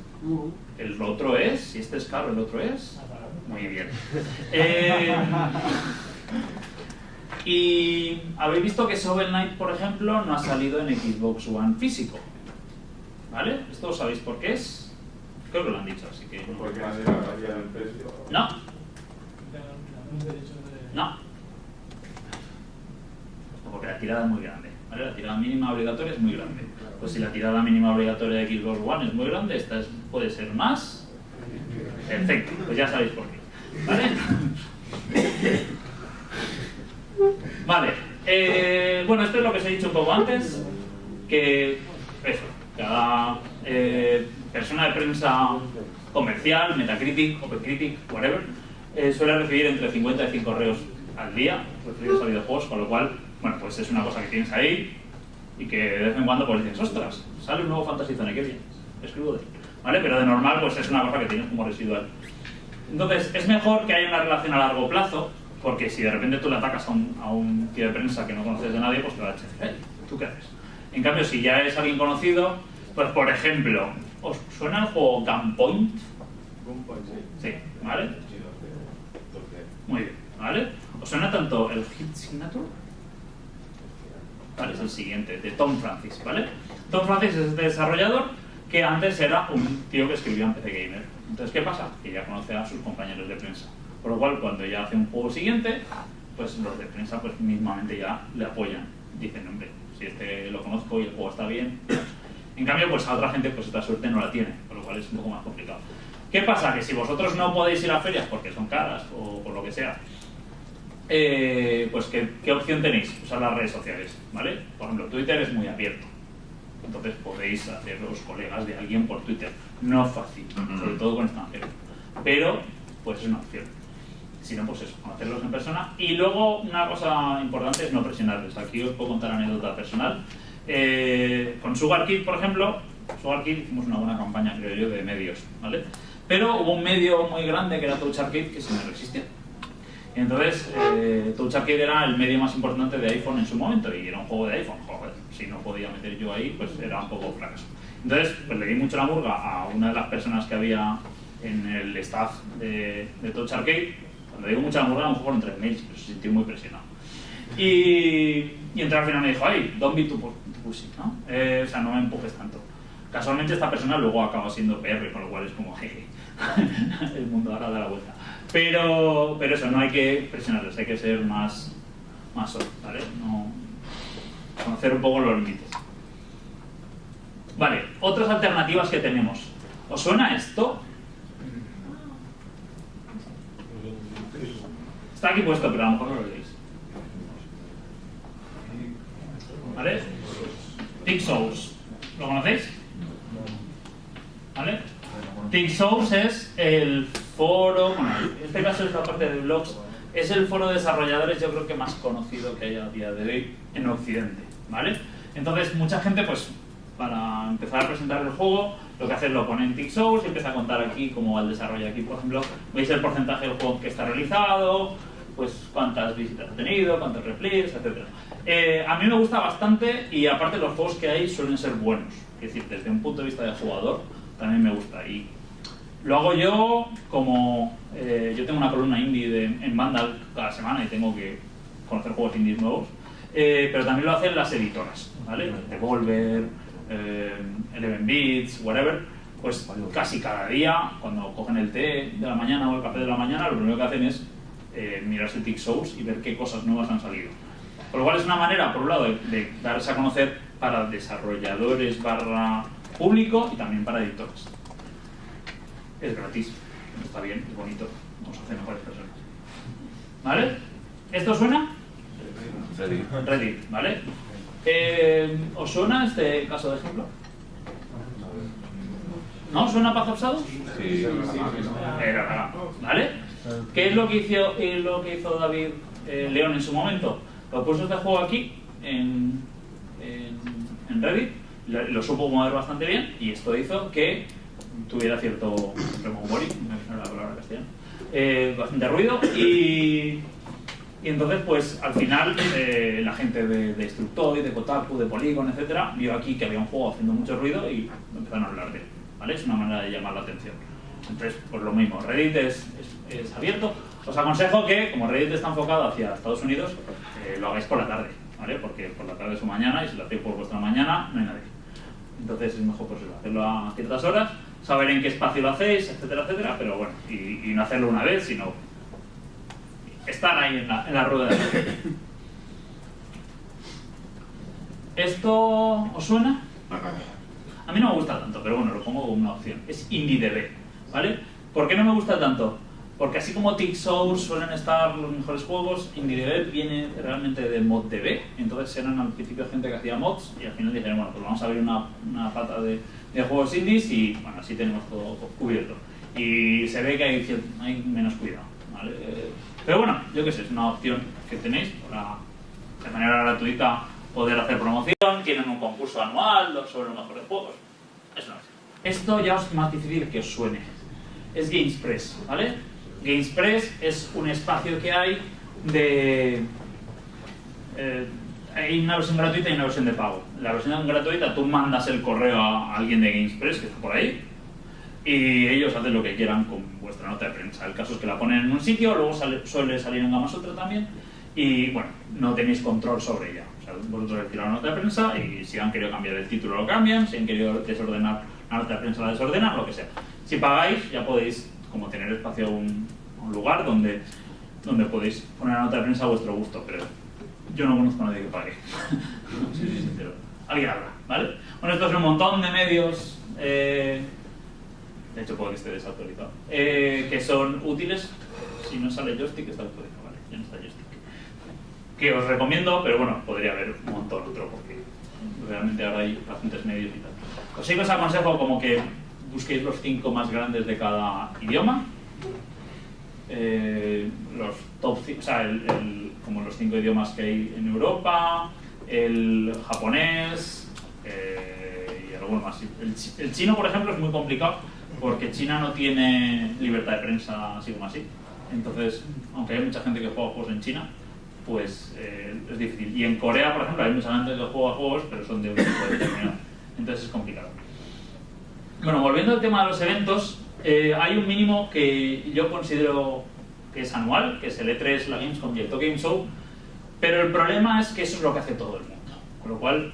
el otro es, si este es caro, el otro es. Muy bien. Eh, y habéis visto que Shovel Knight, por ejemplo, no ha salido en Xbox One físico. ¿Vale? ¿Esto sabéis por qué es? Creo que lo han dicho, así que. no. Porque nadie había el precio. No, no. Porque la tirada es muy grande. ¿vale? La tirada mínima obligatoria es muy grande. Pues si la tirada mínima obligatoria de Xbox One es muy grande, esta es- puede ser más. Perfecto, pues ya sabéis por qué. ¿Vale? Vale. eh, bueno, esto es lo que os he dicho un poco antes. Que eso, cada eh, persona de prensa comercial, Metacritic, OpenCritic, whatever, eh, suele recibir entre 50 y 100 correos al día referidos a videojuegos, con lo cual, bueno, pues es una cosa que tienes ahí y que de vez en cuando pues dices, ostras, sale un nuevo Fantasy Zone, qué bien, escribo de él. ¿Vale? Pero de normal pues es una cosa que tienes como residual. Entonces, es mejor que haya una relación a largo plazo, porque si de repente tú le atacas a un, a un tío de prensa que no conoces de nadie, pues te va a decir, hey, ¿tú qué haces? En cambio, si ya es alguien conocido, pues por ejemplo, ¿os suena el juego Gunpoint? Sí, ¿vale? Muy bien, ¿vale? ¿Os suena tanto el Hit Signature? ¿Vale? Es el siguiente, de Tom Francis, ¿vale? Tom Francis es este desarrollador que antes era un tío que escribía en PC Gamer. Entonces, ¿qué pasa? Que ya conoce a sus compañeros de prensa. Por lo cual, cuando ya hace un juego siguiente, pues los de prensa pues mismamente ya le apoyan. Dicen, hombre, si este lo conozco y el juego está bien. En cambio, pues a otra gente pues esta suerte no la tiene, por lo cual es un poco más complicado. ¿Qué pasa? Que si vosotros no podéis ir a ferias porque son caras o por lo que sea, eh, pues ¿qué, qué opción tenéis? Usar las redes sociales, ¿vale? Por ejemplo, Twitter es muy abierto. Entonces podéis haceros colegas de alguien por Twitter. No fácil, sobre todo con extranjeros. Pero, pues es una opción. Si no, pues eso, conocerlos en persona. Y luego, una cosa importante es no presionarles. Aquí os puedo contar anécdota personal. Eh, con Sugar Kid, por ejemplo, Sugar Kid hicimos una buena campaña, creo yo, de medios, ¿vale? Pero hubo un medio muy grande que era Touch Arcade que se me resistía. Y entonces, eh, era el medio más importante de iPhone en su momento y era un juego de iPhone. Joder, si no podía meter yo ahí, pues era un poco fracaso. Entonces, pues le di mucho la murga a una de las personas que había en el staff de, de Touch Arcade. Cuando digo mucha la murga, a lo mejor fueron tres mails, pero se sintió muy presionado. Y, y entonces al final me dijo, ay, don't be too, pu- too pushy, ¿no? Eh, o sea, no me empujes tanto. Casualmente esta persona luego acaba siendo PR, con lo cual es como, jeje, el mundo ahora da la vuelta. Pero, pero eso, no hay que presionarles, hay que ser más, más soft, ¿vale? No, conocer un poco los límites. Vale, otras alternativas que tenemos. ¿Os suena esto? Está aquí puesto, pero a lo mejor no lo veis. ¿Vale? Tick Souls. ¿Lo conocéis? ¿Vale? Tick Souls es el foro, bueno, en este caso es la parte de blogs, es el foro de desarrolladores yo creo que más conocido que hay a día de hoy en Occidente, ¿vale? Entonces mucha gente pues para empezar a presentar el juego lo que hace es lo pone en Tick Souls y empieza a contar aquí cómo va el desarrollo aquí, por ejemplo, veis el porcentaje del juego que está realizado, pues cuántas visitas ha tenido, cuántos replays, etc. Eh, a mí me gusta bastante y aparte los juegos que hay suelen ser buenos, es decir, desde un punto de vista de jugador también me gusta y lo hago yo como eh, yo tengo una columna indie de- en Vandal cada semana y tengo que conocer juegos indies nuevos, eh, pero también lo hacen las editoras, ¿vale? Devolver, eh, Eleven Beats, whatever, pues casi cada día, cuando cogen el té de la mañana o el café de la mañana, lo primero que hacen es eh, mirarse Tick Souls y ver qué cosas nuevas han salido. Por lo cual es una manera, por un lado, de, de darse a conocer para desarrolladores barra público y también para editores. Es gratis, está bien, es bonito, nos hace mejores personas. ¿Vale? ¿Esto suena? Ready. Reddit, ¿vale? Eh, ¿Os suena este caso de ejemplo? ¿No? ¿Suena of Shadows? Sí. Era nada, ¿vale? ¿Qué es lo que hizo, lo que hizo David eh, León en su momento? Lo puso este juego aquí, en, en, Reddit, lo, supo mover bastante bien y esto hizo que tuviera cierto remembering, no la palabra castellana, eh, bastante ruido y, y entonces pues al final eh, la gente de, de Destructoid, de Kotaku, de Polygon, etcétera, vio aquí que había un juego haciendo mucho ruido y empezaron a hablar de él, ¿vale? Es una manera de llamar la atención. Entonces, pues lo mismo, Reddit es, es- es abierto. Os aconsejo que, como Reddit está enfocado hacia Estados Unidos, eh, lo hagáis por la tarde, ¿vale? Porque por la tarde es su mañana y si lo hacéis por vuestra mañana, no hay nadie. Entonces es mejor pues hacerlo a ciertas horas, saber en qué espacio lo hacéis, etcétera, etcétera, pero bueno, y, y no hacerlo una vez, sino estar ahí en la, en la rueda de la. ¿Esto os suena? A mí no me gusta tanto, pero bueno, lo pongo como una opción. Es IndieDB, ¿vale? ¿Por qué no me gusta tanto? Porque así como Tick Source suelen estar los mejores juegos, IndieDB viene realmente de ModDB. Entonces eran al principio gente que hacía mods y al final dijeron, bueno, pues vamos a abrir una, una pata de, de juegos indies y bueno, así tenemos todo cubierto. Y se ve que hay, hay menos cuidado, ¿vale? Pero bueno, yo qué sé, es una opción que tenéis para de manera gratuita poder hacer promoción, tienen un concurso anual sobre los mejores juegos. Es una. Esto ya es más difícil que os suene. Es GamesPress, ¿vale? GamesPress es un espacio que hay de... eh, hay una versión gratuita y una versión de pago. La versión gratuita tú mandas el correo a alguien de GamesPress que está por ahí y ellos hacen lo que quieran con vuestra nota de prensa. El caso es que la ponen en un sitio, luego suele salir en Gamasutra también y bueno, no tenéis control sobre ella. O sea, vosotros decís la nota de prensa y si han querido cambiar el título lo cambian, si han querido desordenar la nota de prensa la desordenan, lo que sea. Si pagáis ya podéis como tener espacio a un, un lugar donde, donde podéis poner la nota de prensa a vuestro gusto, pero yo no conozco a nadie que pague. si soy sincero. Alguien habrá, ¿vale? Bueno, esto es un montón de medios, eh, de hecho puede que esté desactualizado, eh, que son útiles. Si no sale joystick, está actualizado, ¿vale? Ya no está joystick. Que os recomiendo, pero bueno, podría haber un montón otro, porque realmente ahora hay bastantes medios y tal. Os sí os aconsejo como que busquéis los cinco más grandes de cada idioma. Eh, los top, o sea, como los cinco idiomas que hay en Europa, el japonés eh, y alguno más. El chino, por ejemplo, es muy complicado porque China no tiene libertad de prensa así como así. Entonces, aunque hay mucha gente que juega juegos en China, pues eh, es difícil. Y en Corea, por ejemplo, hay mucha gente que juega juegos, pero son de un tipo determinado. Entonces es complicado. Bueno, volviendo al tema de los eventos, eh, hay un mínimo que yo considero que es anual, que es el E3, la Gamescom y el Tokyo Game Show, pero el problema es que eso es lo que hace todo el mundo. Con lo cual,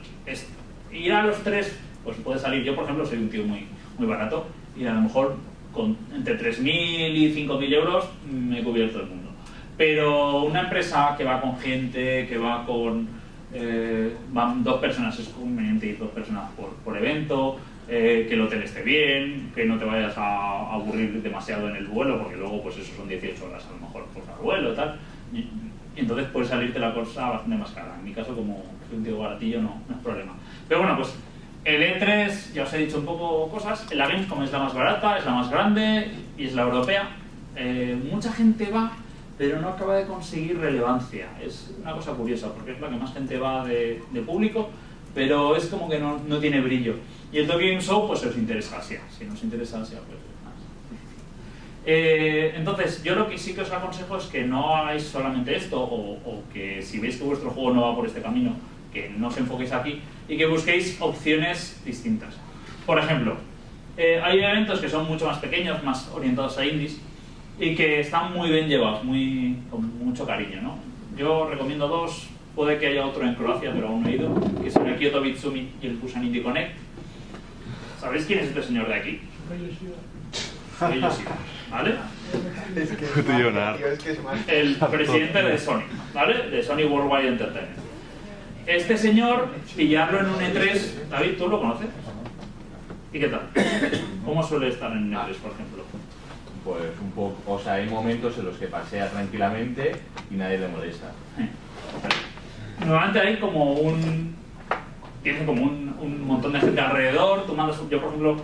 ir a los tres, pues puede salir. Yo, por ejemplo, soy un tío muy, muy barato y a lo mejor con entre 3.000 y 5.000 euros me he cubierto el mundo. Pero una empresa que va con gente, que va con... eh, dos personas, es conveniente ir dos personas por, por evento, eh, que el hotel esté bien, que no te vayas a aburrir demasiado en el vuelo, porque luego pues eso son 18 horas a lo mejor por cada vuelo tal. Y, y entonces puede salirte la cosa bastante más cara. En mi caso, como soy un tío baratillo, no, no es problema. Pero bueno, pues el E3, ya os he dicho un poco cosas. La Gamescom es la más barata, es la más grande y es la europea. Eh, mucha gente va, pero no acaba de conseguir relevancia. Es una cosa curiosa, porque es la que más gente va de, de público, pero es como que no, no tiene brillo. Y el Tokyo Show, pues si os interesa Asia. Si no os interesa Asia, pues más. Eh, entonces, yo lo que sí que os aconsejo es que no hagáis solamente esto, o, o que si veis que vuestro juego no va por este camino, que no os enfoquéis aquí y que busquéis opciones distintas. Por ejemplo, eh, hay eventos que son mucho más pequeños, más orientados a indies, y que están muy bien llevados, muy, con mucho cariño. ¿no? Yo recomiendo dos, puede que haya otro en Croacia, pero aún no he ido, que son el Kyoto Bitsumi y el Busan Indie Connect. ¿Sabéis quién es este señor de aquí? Soy Yoshida, ¿vale? Es que tío, es que es más. el presidente de Sony, ¿vale? De Sony Worldwide Entertainment. Este señor, pillarlo en un E3, David, ¿tú lo conoces? ¿Y qué tal? ¿Cómo suele estar en un E3, por ejemplo? Pues un poco, o sea, hay momentos en los que pasea tranquilamente y nadie le molesta. Normalmente hay como un... Tiene como un, un montón de gente alrededor, tú mandas... Yo, por ejemplo,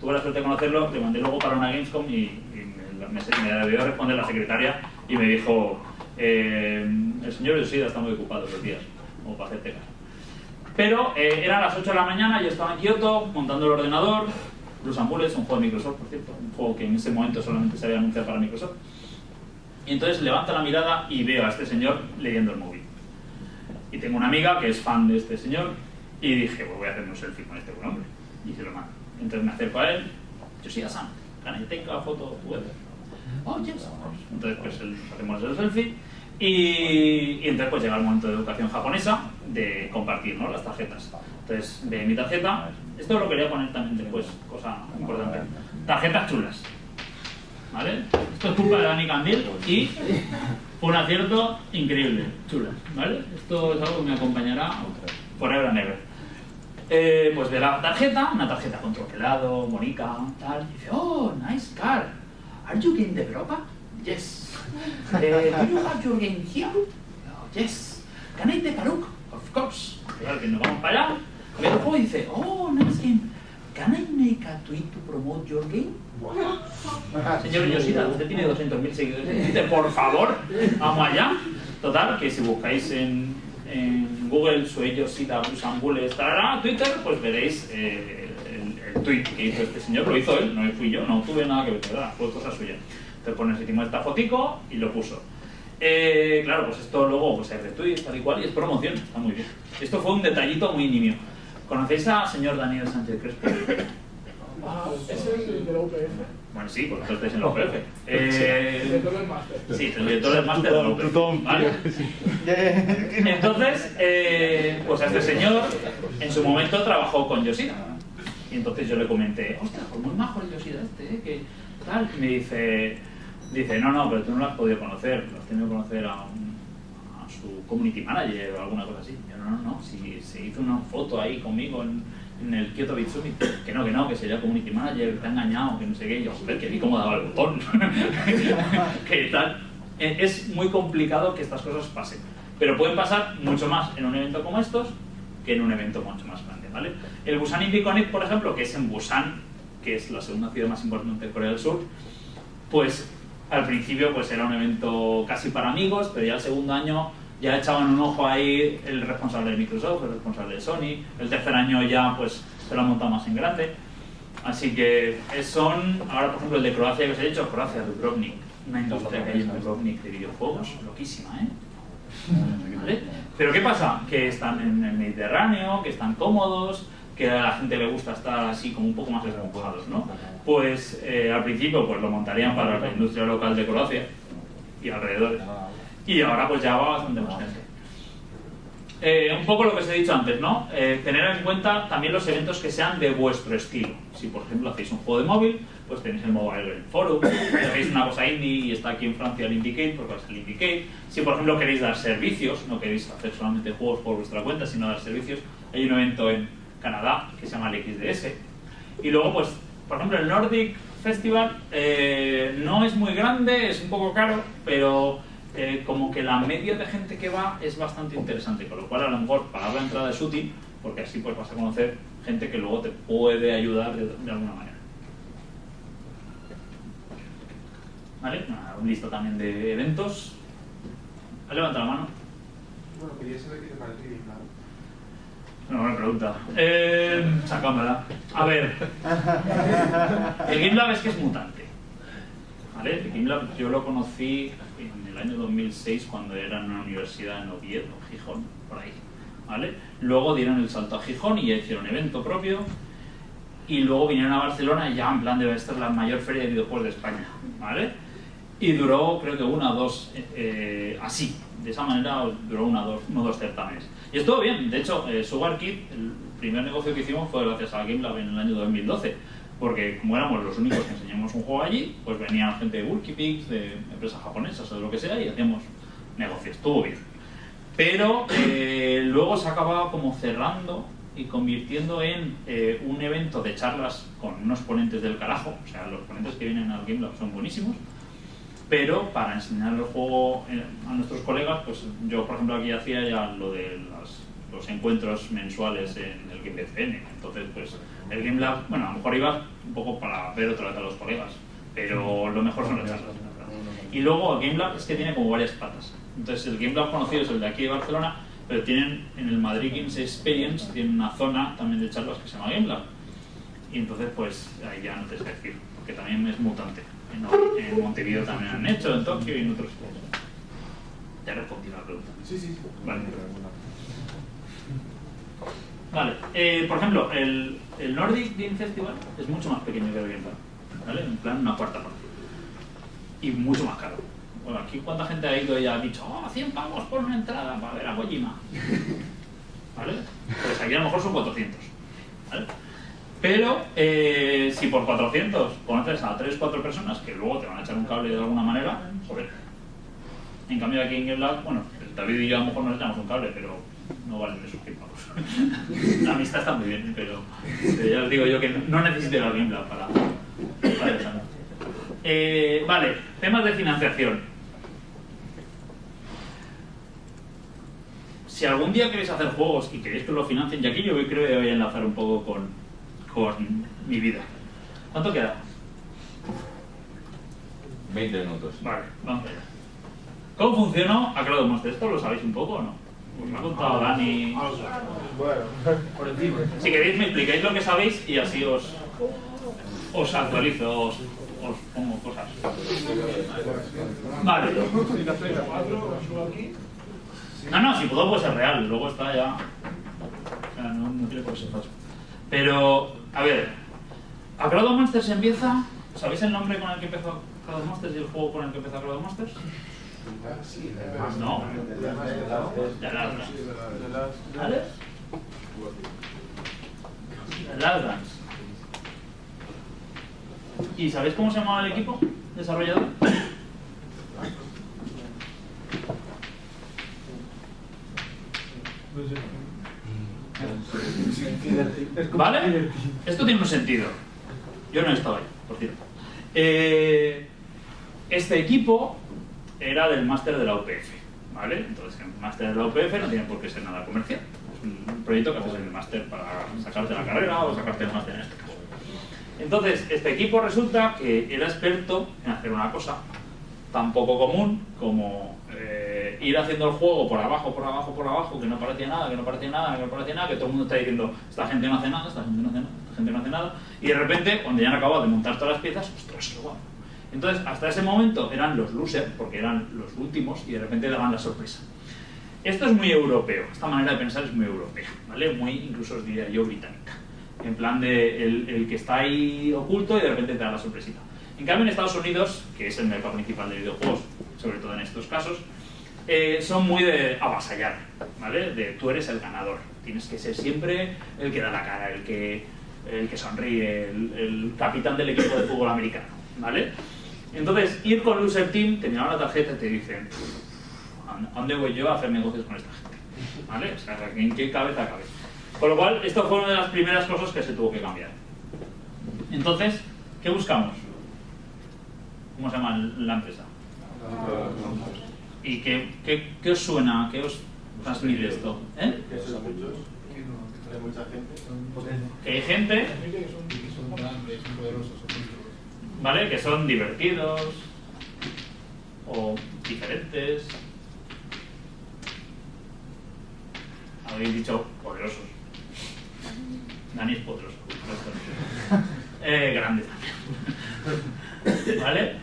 tuve la suerte de conocerlo, le mandé luego para una Gamescom y, y me, me, me debió responder la secretaria y me dijo eh, el señor Yoshida está muy ocupado los días, como para hacerte caso. Pero eh, eran las 8 de la mañana, yo estaba en Kioto montando el ordenador. Blues and un juego de Microsoft, por cierto, un juego que en ese momento solamente se había anunciado para Microsoft. Y entonces levanto la mirada y veo a este señor leyendo el móvil. Y tengo una amiga que es fan de este señor y dije, pues voy a hacerme un selfie con este buen hombre. Y se lo mando. Entonces me acerco a él, yo soy Sam, can I take a photo? Oh, yes. Entonces pues hacemos el selfie y, entonces pues llega el momento de educación japonesa de compartir ¿no? las tarjetas. Entonces ve mi tarjeta, esto lo quería poner también después, cosa importante. Tarjetas chulas. ¿Vale? Esto es culpa de Dani Candil y un acierto increíble, chulas, ¿vale? Esto es algo que me acompañará forever and ever. Eh, pues ve la tarjeta, una tarjeta con troquelado, bonita, tal, y dice, oh, nice car. Are you game developer? Yes. Eh, do you have your game here? Oh, yes. Can I take a look? Of course. Claro que nos vamos para allá, ve el juego y dice, oh, nice game. Can I make a tweet to promote your game? Señor Yoshida, usted tiene 200.000 seguidores en Twitter, por favor, vamos allá. Total, que si buscáis en, en Google Sue Yoshida, Busan Bulles, tarara, Twitter, pues veréis eh, el, tweet que hizo este señor, lo hizo él, no fui yo, no tuve nada que ver, ¿verdad? fue cosa suya. Entonces nos hicimos esta fotico y lo puso. Eh, claro, pues esto luego pues, es retweet, tal y cual, y es promoción, está muy bien. Esto fue un detallito muy nimio. ¿Conocéis a señor Daniel Sánchez Crespo? Ah, es el de la UPF. Bueno, sí, porque vosotros estáis en la UPF. El Eh, director del máster. Sí, el director del máster de la UPF, ¿vale? Entonces, eh, pues a este señor en su momento trabajó con Yoshida. Y entonces yo le comenté, ostras, pues muy majo el Yoshida este, ¿eh? que tal. Y me dice, dice, no, no, pero tú no lo has podido conocer, lo has tenido que conocer a, un- a su community manager o alguna cosa así. Yo, no, no, no, si se hizo una foto ahí conmigo en, en el Kyoto Beat Summit, que no, que no, que sería community manager, que ha engañado, que no sé qué. Y yo, joder, que vi cómo daba el botón. que tal. Eh, Es muy complicado que estas cosas pasen. Pero pueden pasar mucho más en un evento como estos que en un evento mucho más grande, ¿vale? El Busan Indie Connect, por ejemplo, que es en Busan, que es la segunda ciudad más importante de Corea del Sur, pues al principio pues era un evento casi para amigos, pero ya el segundo año ya echaban un ojo ahí el responsable de Microsoft, el responsable de Sony, el tercer año ya pues se lo han montado más en grande. Así que son, ahora por ejemplo el de Croacia que os he dicho, Croacia, Dubrovnik, una industria que hay en Dubrovnik de videojuegos, loquísima, ¿eh? ¿Vale? Pero ¿qué pasa? Que están en el Mediterráneo, que están cómodos, que a la gente le gusta estar así como un poco más esponjados, ¿no? Pues eh, al principio pues lo montarían para la industria local de Croacia y alrededores. Y ahora pues ya va bastante más gente. Eh, un poco lo que os he dicho antes, ¿no? Eh, tener en cuenta también los eventos que sean de vuestro estilo. Si, por ejemplo, hacéis un juego de móvil, pues tenéis el Mobile Game Forum. Si hacéis una cosa indie y está aquí en Francia el Indicate, pues vais al Indicate. Si, por ejemplo, queréis dar servicios, no queréis hacer solamente juegos por vuestra cuenta, sino dar servicios, hay un evento en Canadá que se llama el XDS. Y luego, pues, por ejemplo, el Nordic Festival eh, no es muy grande, es un poco caro, pero eh, como que la media de gente que va es bastante interesante, con lo cual a lo mejor pagar la entrada es útil, porque así pues vas a conocer gente que luego te puede ayudar de, de alguna manera. ¿Vale? Una lista también de eventos. Levanta la mano. Bueno, quería saber qué te parece. Una buena pregunta. Eh. A ver. El GameLab es que es mutante. ¿Vale? El GameLab yo lo conocí el año 2006 cuando era en una universidad en Oviedo, Gijón, por ahí. ¿Vale? Luego dieron el salto a Gijón y ya hicieron evento propio. Y luego vinieron a Barcelona y ya en plan debe estar la mayor feria de videojuegos de España. ¿Vale? Y duró creo que una o dos, eh, eh, así, de esa manera duró una dos, uno o dos certámenes. Y estuvo bien, de hecho, eh, Sugar Kid, el primer negocio que hicimos fue gracias a Game Lab en el año 2012, porque como éramos los únicos que enseñamos un juego allí, pues venían gente de Wikipix, de empresas japonesas o de lo que sea, y hacíamos negocios, estuvo bien. Pero eh, luego se acababa como cerrando y convirtiendo en eh, un evento de charlas con unos ponentes del carajo, o sea, los ponentes que vienen al Game Lab son buenísimos, pero para enseñar el juego eh, a nuestros colegas, pues yo por ejemplo aquí hacía ya lo de las- los encuentros mensuales en el BCN, entonces pues el Game Lab, bueno, a lo mejor iba un poco para ver otra vez a los colegas, pero lo mejor son las charlas. Y luego el Game Lab es que tiene como varias patas, entonces el Game Lab conocido es el de aquí de Barcelona, pero tienen en el Madrid Games Experience tienen una zona también de charlas que se llama Game Lab. Y entonces, pues ahí ya no te sé decir, porque también es mutante. En, en Montevideo también han hecho, en Tokio y en otros. Te he respondido la pregunta. Sí, sí, sí. Vale. Vale, eh, por ejemplo, el, el Nordic Game Festival es mucho más pequeño que el Game ¿vale? En plan, una cuarta parte. Y mucho más caro. Bueno, aquí cuánta gente ha ido y ha dicho, oh, 100 pavos por una entrada para ver a Kojima. ¿Vale? Pues aquí a lo mejor son 400. ¿Vale? Pero eh, si por 400 conoces a 3 4 personas que luego te van a echar un cable de alguna manera, joder. En cambio aquí en Game Lab, bueno, David y yo a lo mejor nos echamos un cable, pero no valen esos 100 pavos. La amistad está muy bien, pero ya os digo yo que no- no necesito Game Lab para, para esa noche. Eh, vale, temas de financiación. Si algún día queréis hacer juegos y queréis que os lo financien, y aquí yo creo que voy a enlazar un poco con, con mi vida. ¿Cuánto queda? 20 minutos. Vale, vamos allá. ¿Cómo funcionó Acrado Monster? ¿Esto lo sabéis un poco o no? Os lo ha contado Dani. Bueno, por encima. Si queréis me explicáis lo que sabéis y así os, os actualizo, os, os pongo cosas. Vale. No, no, si puedo puede ser real, luego está ya... O sea, no, no tiene por qué ser falso. Pero, a ver, Acrado Monsters empieza... ¿Sabéis el nombre con el que empezó Acrado Monsters y el juego con el que empezó Monsters? No. Dance. ¿Vale? The Last Dance. ¿Y sabéis cómo se llamaba el equipo desarrollador? ¿Vale? Esto tiene un sentido. Yo no he estado ahí, por cierto. Eh, este equipo era del máster de la UPF, ¿vale? Entonces, el máster de la UPF no tiene por qué ser nada comercial. Es un proyecto que haces en el máster para sacarte la carrera o sacarte el máster en este caso. Entonces, este equipo resulta que era experto en hacer una cosa tan poco común como eh, ir haciendo el juego por abajo, por abajo, por abajo, que no parecía nada, que no parecía nada, que no parecía nada, que todo el mundo está diciendo, esta gente no hace nada, esta gente no hace nada, esta gente no hace nada, y de repente, cuando ya han acabado de montar todas las piezas, ostras, qué guapo. Entonces, hasta ese momento eran los losers, porque eran los últimos, y de repente dan la sorpresa. Esto es muy europeo, esta manera de pensar es muy europea, ¿vale? Muy, incluso os diría yo, británica. En plan de el, el que está ahí oculto y de repente te da la sorpresita. En cambio, en Estados Unidos, que es el mercado principal de videojuegos, sobre todo en estos casos, eh, son muy de avasallar, ¿vale? De tú eres el ganador. Tienes que ser siempre el que da la cara, el que, el que sonríe, el, el capitán del equipo de fútbol americano, ¿vale? Entonces, ir con Loser Team, te miran la tarjeta y te dicen, ¿a dónde voy yo a hacer negocios con esta gente? ¿Vale? O sea, ¿en qué cabeza cabe? Con lo cual, esto fue una de las primeras cosas que se tuvo que cambiar. Entonces, ¿qué buscamos? ¿Cómo se llama la empresa? ¿Y qué, qué, qué os suena? ¿Qué os transmite esto? ¿Eh? Que. Hay mucha gente. Que hay gente, Son grandes, son poderosos. ¿Vale? Que son divertidos o diferentes. Habéis dicho poderosos. Dani es poderoso. Eh, grande también. ¿Vale?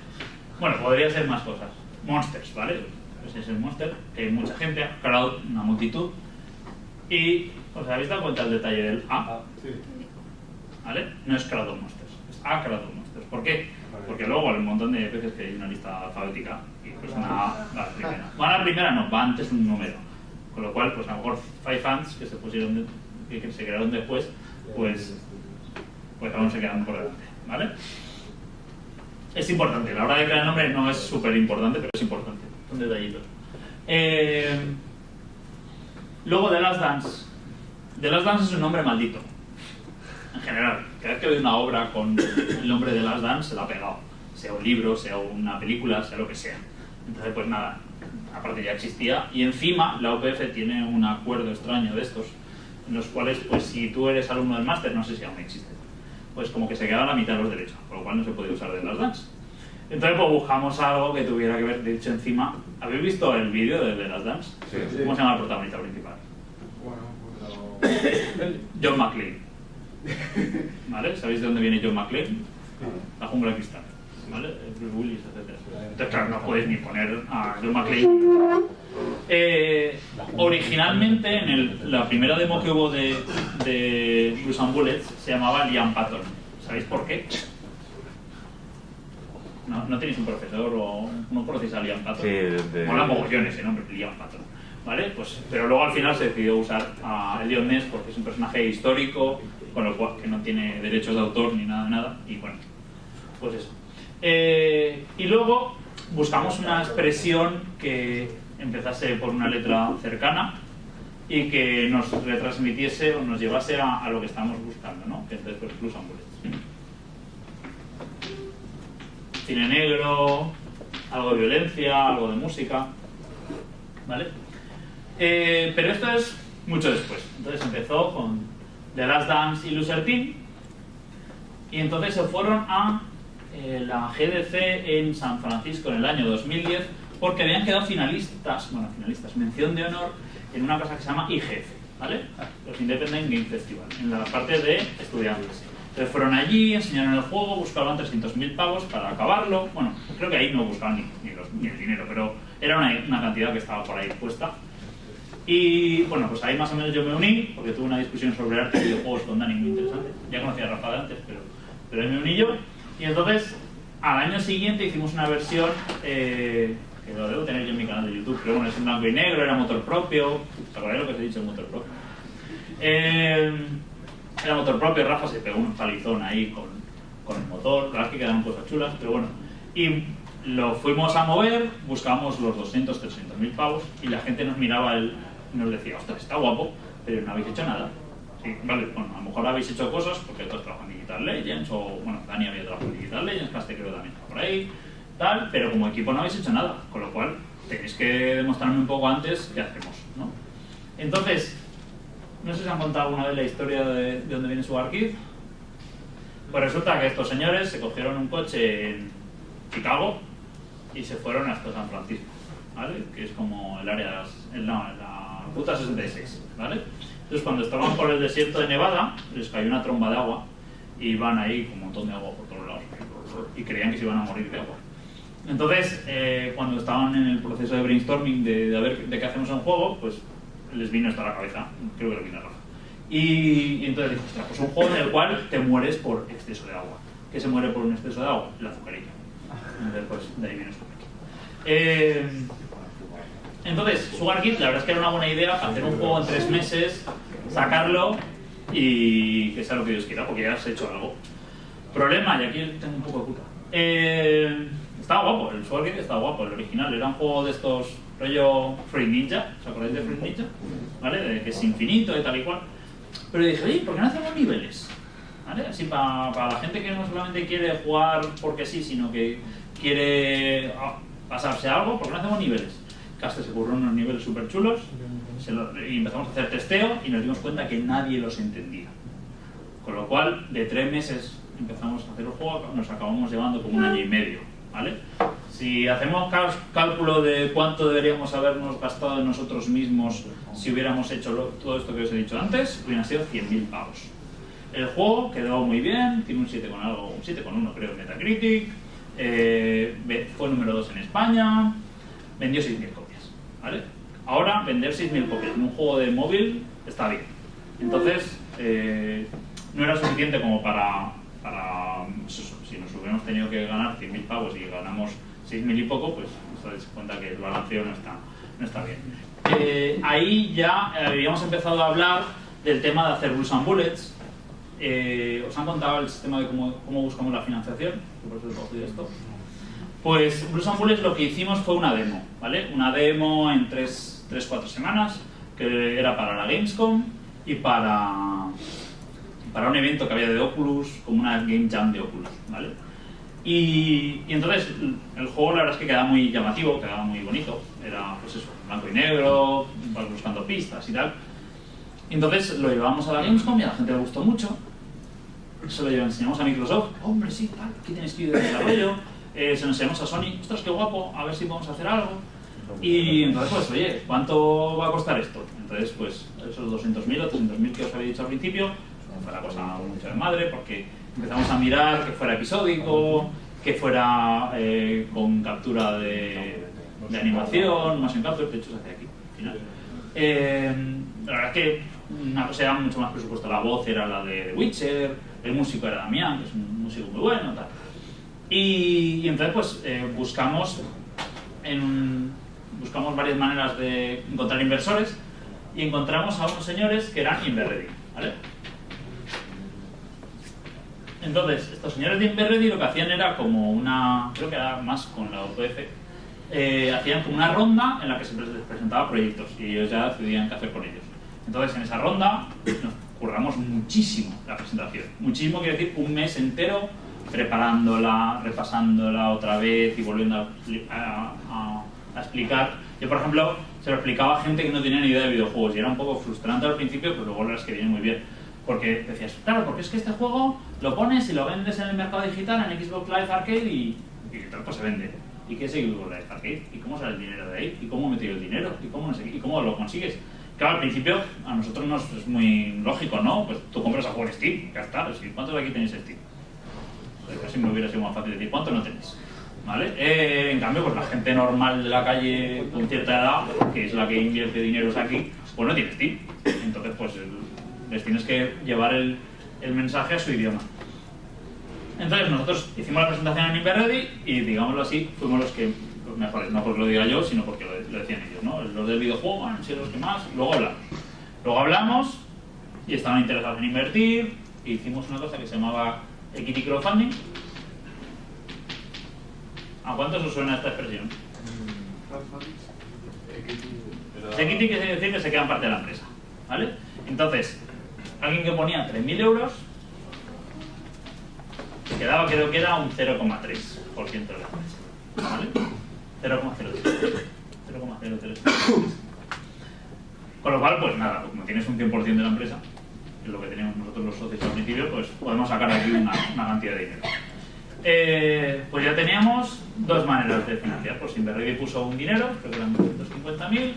Bueno, podría ser más cosas. Monsters, ¿vale? Ese es el monster, que hay mucha gente, crowd, una multitud. Y os habéis dado cuenta del detalle del A. Sí. ¿vale? No es Crowd of Monsters, es A Crowd of Monsters. ¿Por qué? Porque luego hay un montón de veces que hay una lista alfabética y pues una A va la primera. Bueno, la primera no, va antes un número. Con lo cual, pues a lo mejor Five Fans que se pusieron de- que, se crearon después, pues, pues aún se quedan por delante, ¿vale? Es importante, la hora de crear el nombre no es súper importante, pero es importante. Son detallitos. Eh, luego The Last Dance. The Last Dance es un nombre maldito en general, cada vez que veo una obra con el nombre de Last Dance se la ha pegado, sea un libro, sea una película, sea lo que sea. Entonces, pues nada, aparte ya existía, y encima la UPF tiene un acuerdo extraño de estos, en los cuales, pues si tú eres alumno del máster, no sé si aún existe, pues como que se quedan la mitad de los derechos, por lo cual no se puede usar de Last Dance. Entonces pues buscamos algo que tuviera que ver, de hecho encima, ¿habéis visto el vídeo de The Last Dance? Sí. ¿Cómo se llama el protagonista principal? Bueno, pues John McClane. ¿Vale? ¿Sabéis de dónde viene John McClane? La jungla de cristal. ¿Vale? Bruce Willis, etc. Entonces, claro, no puedes ni poner a John McClane. Eh, originalmente, en el- la primera demo que hubo de, de Blues and Bullets se llamaba Liam Patton. ¿Sabéis por qué? ¿No, no tenéis un profesor o no conocéis a Liam Patton? Sí, de- Mola mogollón ese nombre, Liam Patton. ¿Vale? Pues, pero luego al final se decidió usar a Elliot Ness porque es un personaje histórico, con lo cual que no tiene derechos de autor ni nada, nada. Y bueno, pues eso. Eh, y luego buscamos una expresión que empezase por una letra cercana y que nos retransmitiese o nos llevase a, lo que estamos buscando, ¿no? Que entonces pues Bullets. Cine negro, algo de violencia, algo de música, ¿vale? Eh, pero esto es mucho después. Entonces empezó con The Last Dance y Team y entonces se fueron a eh, la GDC en San Francisco en el año 2010 porque habían quedado finalistas, bueno, finalistas, mención de honor en una cosa que se llama IGF, ¿vale? Los Independent Game Festival, en la parte de estudiantes. Entonces fueron allí, enseñaron el juego, buscaban 300.000 pavos para acabarlo. Bueno, creo que ahí no buscaban ni, ni los- ni el dinero, pero era una cantidad que estaba por ahí puesta. Y bueno, pues ahí más o menos yo me uní, porque tuve una discusión sobre arte y videojuegos con Dani muy interesante. Ya conocía a Rafa de antes, pero, pero ahí me uní yo. Y entonces, al año siguiente hicimos una versión, eh, que lo debo tener yo en mi canal de YouTube, pero bueno, es en blanco y negro, era motor propio. ¿Os acordáis lo que os he dicho, motor propio? Eh, era motor propio, Rafa se pegó un palizón ahí con, con el motor, la verdad es que quedaron cosas chulas, pero bueno. Y lo fuimos a mover, buscamos los 200, 300 mil pavos y la gente nos miraba el, nos decía, ostras, está guapo, pero no habéis hecho nada. Sí, vale, bueno, a lo mejor habéis hecho cosas porque todos trabajan en Digital Legends o, bueno, Dani había trabajado en Digital Legends, Caste creo también está por ahí, tal, pero como equipo no habéis hecho nada, con lo cual tenéis que demostrarme un poco antes qué hacemos, ¿no? Entonces, no sé si han contado alguna vez la historia de, de dónde viene su archive. Pues resulta que estos señores se cogieron un coche en Chicago y se fueron hasta San Francisco, ¿vale? Que es como el área, ruta 66, ¿vale? Entonces cuando estaban por el desierto de Nevada, les cayó una tromba de agua y iban ahí con un montón de agua por todos lados y creían que se iban a morir de agua. Entonces, eh, cuando estaban en el proceso de brainstorming de, de ver de qué hacemos en juego, pues les vino esto a la cabeza, creo que le vino a Rafa. Y, y entonces dijo, pues un juego en el cual te mueres por exceso de agua. ¿Qué se muere por un exceso de agua? El azucarilla. Entonces, pues de ahí viene su eh, Entonces, Sugar Kid, la verdad es que era una buena idea para hacer un juego en tres meses, sacarlo y que sea lo que Dios quiera, porque ya has hecho algo. Problema, y aquí tengo un poco de culpa. Eh, estaba guapo, el Sugar Kid estaba guapo, el original. Era un juego de estos rollo Free Ninja, ¿os acordáis de Free Ninja? ¿Vale? De que es infinito y tal y cual. Pero dije, oye, ¿por qué no hacemos niveles? ¿Vale? Así para, para la gente que no solamente quiere jugar porque sí, sino que quiere ah, pasarse algo, ¿por qué no hacemos niveles? Caste se ocurrió unos niveles súper chulos y empezamos a hacer testeo y nos dimos cuenta que nadie los entendía. Con lo cual, de tres meses empezamos a hacer el juego, nos acabamos llevando como un año y medio, ¿vale? Si hacemos cálculo de cuánto deberíamos habernos gastado nosotros mismos si hubiéramos hecho lo- todo esto que os he dicho antes, hubieran sido 100.000 pavos. El juego quedó muy bien, tiene un 7 con algo, un 7 con 1 creo en Metacritic, eh, fue número 2 en España, vendió 6.000 copias, Ahora, vender 6.000 copias en un juego de móvil está bien. Entonces, eh, no era suficiente como para, pues si nos hubiéramos tenido que ganar 100.000 pavos y ganamos 6.000 y poco, pues os dais cuenta que el balanceo no está, no está bien. Eh, ahí ya habíamos empezado a hablar del tema de hacer Blues and Bullets. Eh, ¿Os han contado el sistema de cómo, buscamos la financiación? Por eso he cogido esto. Pues Blues and Bullets lo que hicimos fue una demo, ¿vale? Una demo en 3-4 semanas, que era para la Gamescom y para, para un evento que había de Oculus, como una Game Jam de Oculus, ¿vale? Y, y entonces el juego la verdad es que quedaba muy llamativo, quedaba muy bonito, era pues eso, blanco y negro, buscando pistas y tal. Y entonces lo llevamos a la Gamescom y a la gente le gustó mucho. Se lo enseñamos a Microsoft, hombre, sí, tal, aquí tenéis que ir de desarrollo, eh, se lo enseñamos a Sony, ostras, qué guapo, a ver si podemos hacer algo. Y entonces, pues, oye, ¿cuánto va a costar esto? Entonces, pues, esos 200.000 o 300.000 que os había dicho al principio, pues, fue la cosa mucho de madre, porque empezamos a mirar que fuera episódico, que fuera eh, con captura de, de animación, más en capture, de hecho se hace aquí, al final. Eh, la verdad es que una cosa era mucho más presupuesto. La voz era la de The Witcher, el músico era Damián, que es un músico muy bueno, tal. Y, y entonces, pues, eh, buscamos, en, buscamos varias maneras de encontrar inversores y encontramos a unos señores que eran Inverready, ¿vale? Entonces, estos señores de Inverready lo que hacían era como una, creo que era más con la OPF, eh, hacían como una ronda en la que se les presentaba proyectos y ellos ya decidían qué hacer con ellos. Entonces, en esa ronda nos curramos muchísimo la presentación. Muchísimo quiere decir un mes entero preparándola, repasándola otra vez y volviendo a, explicar. Yo, por ejemplo, se lo explicaba a gente que no tenía ni idea de videojuegos y era un poco frustrante al principio, pero luego la verdad es que viene muy bien. Porque decías, claro, porque es que este juego lo pones y lo vendes en el mercado digital, en Xbox Live Arcade y, y tal, pues se vende. ¿Y qué es Xbox Live Arcade? ¿Y cómo sale el dinero de ahí? ¿Y cómo metido el dinero? ¿Y cómo, lo consigues? Claro, al principio a nosotros nos es muy lógico, ¿no? Pues tú compras a en Steam, ya está. ¿Cuántos de aquí tenéis Steam? Pues casi me hubiera sido más fácil decir cuántos no tenéis. ¿Vale? Eh, en cambio, pues la gente normal de la calle con cierta edad, que es la que invierte dinero aquí, pues no tiene Steam. Entonces, pues les tienes que llevar el, el mensaje a su idioma. Entonces nosotros hicimos la presentación en Inverready y, digámoslo así, fuimos los que los mejores, no porque lo diga yo, sino porque lo, lo decían ellos, ¿no? Los del videojuego han sido los que más, luego hablamos. Luego hablamos y estaban interesados en invertir, e hicimos una cosa que se llamaba Equity Crowdfunding. ¿A cuántos os suena esta expresión? Equity quiere decir que se quedan parte de la empresa, ¿vale? Entonces, alguien que ponía 3.000 euros, quedaba creo que era un 0,3% de la empresa, ¿vale? 0,03. 0,03. Con lo cual, pues nada, como tienes un 100% de la empresa, lo que teníamos nosotros los socios al principio, pues podemos sacar aquí una, cantidad de dinero. Eh, pues ya teníamos dos maneras de financiar. Pues Inverready puso un dinero, creo que eran 250.000,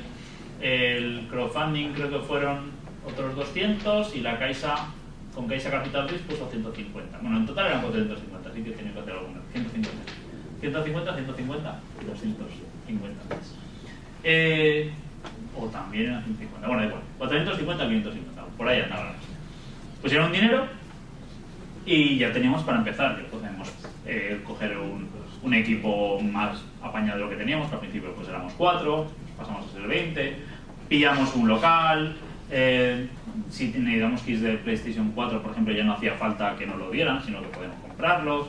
el crowdfunding creo que fueron otros 200 y la Caixa, con Caixa Capital Risk puso 150. Bueno, en total eran 450, así que tenía que hacer alguna. 150. 150, 150 y 250 más. Eh, o también eran 150. Bueno, da igual. 450, 550. Por ahí andaba Pusieron dinero y ya teníamos para empezar. Ya podemos eh, coger un, un equipo más apañado de lo que teníamos, que al principio pues éramos cuatro, pasamos a ser 20, pillamos un local. eh, si necesitamos kits de PlayStation 4, por ejemplo, ya no hacía falta que nos lo dieran, sino que podemos comprarlos,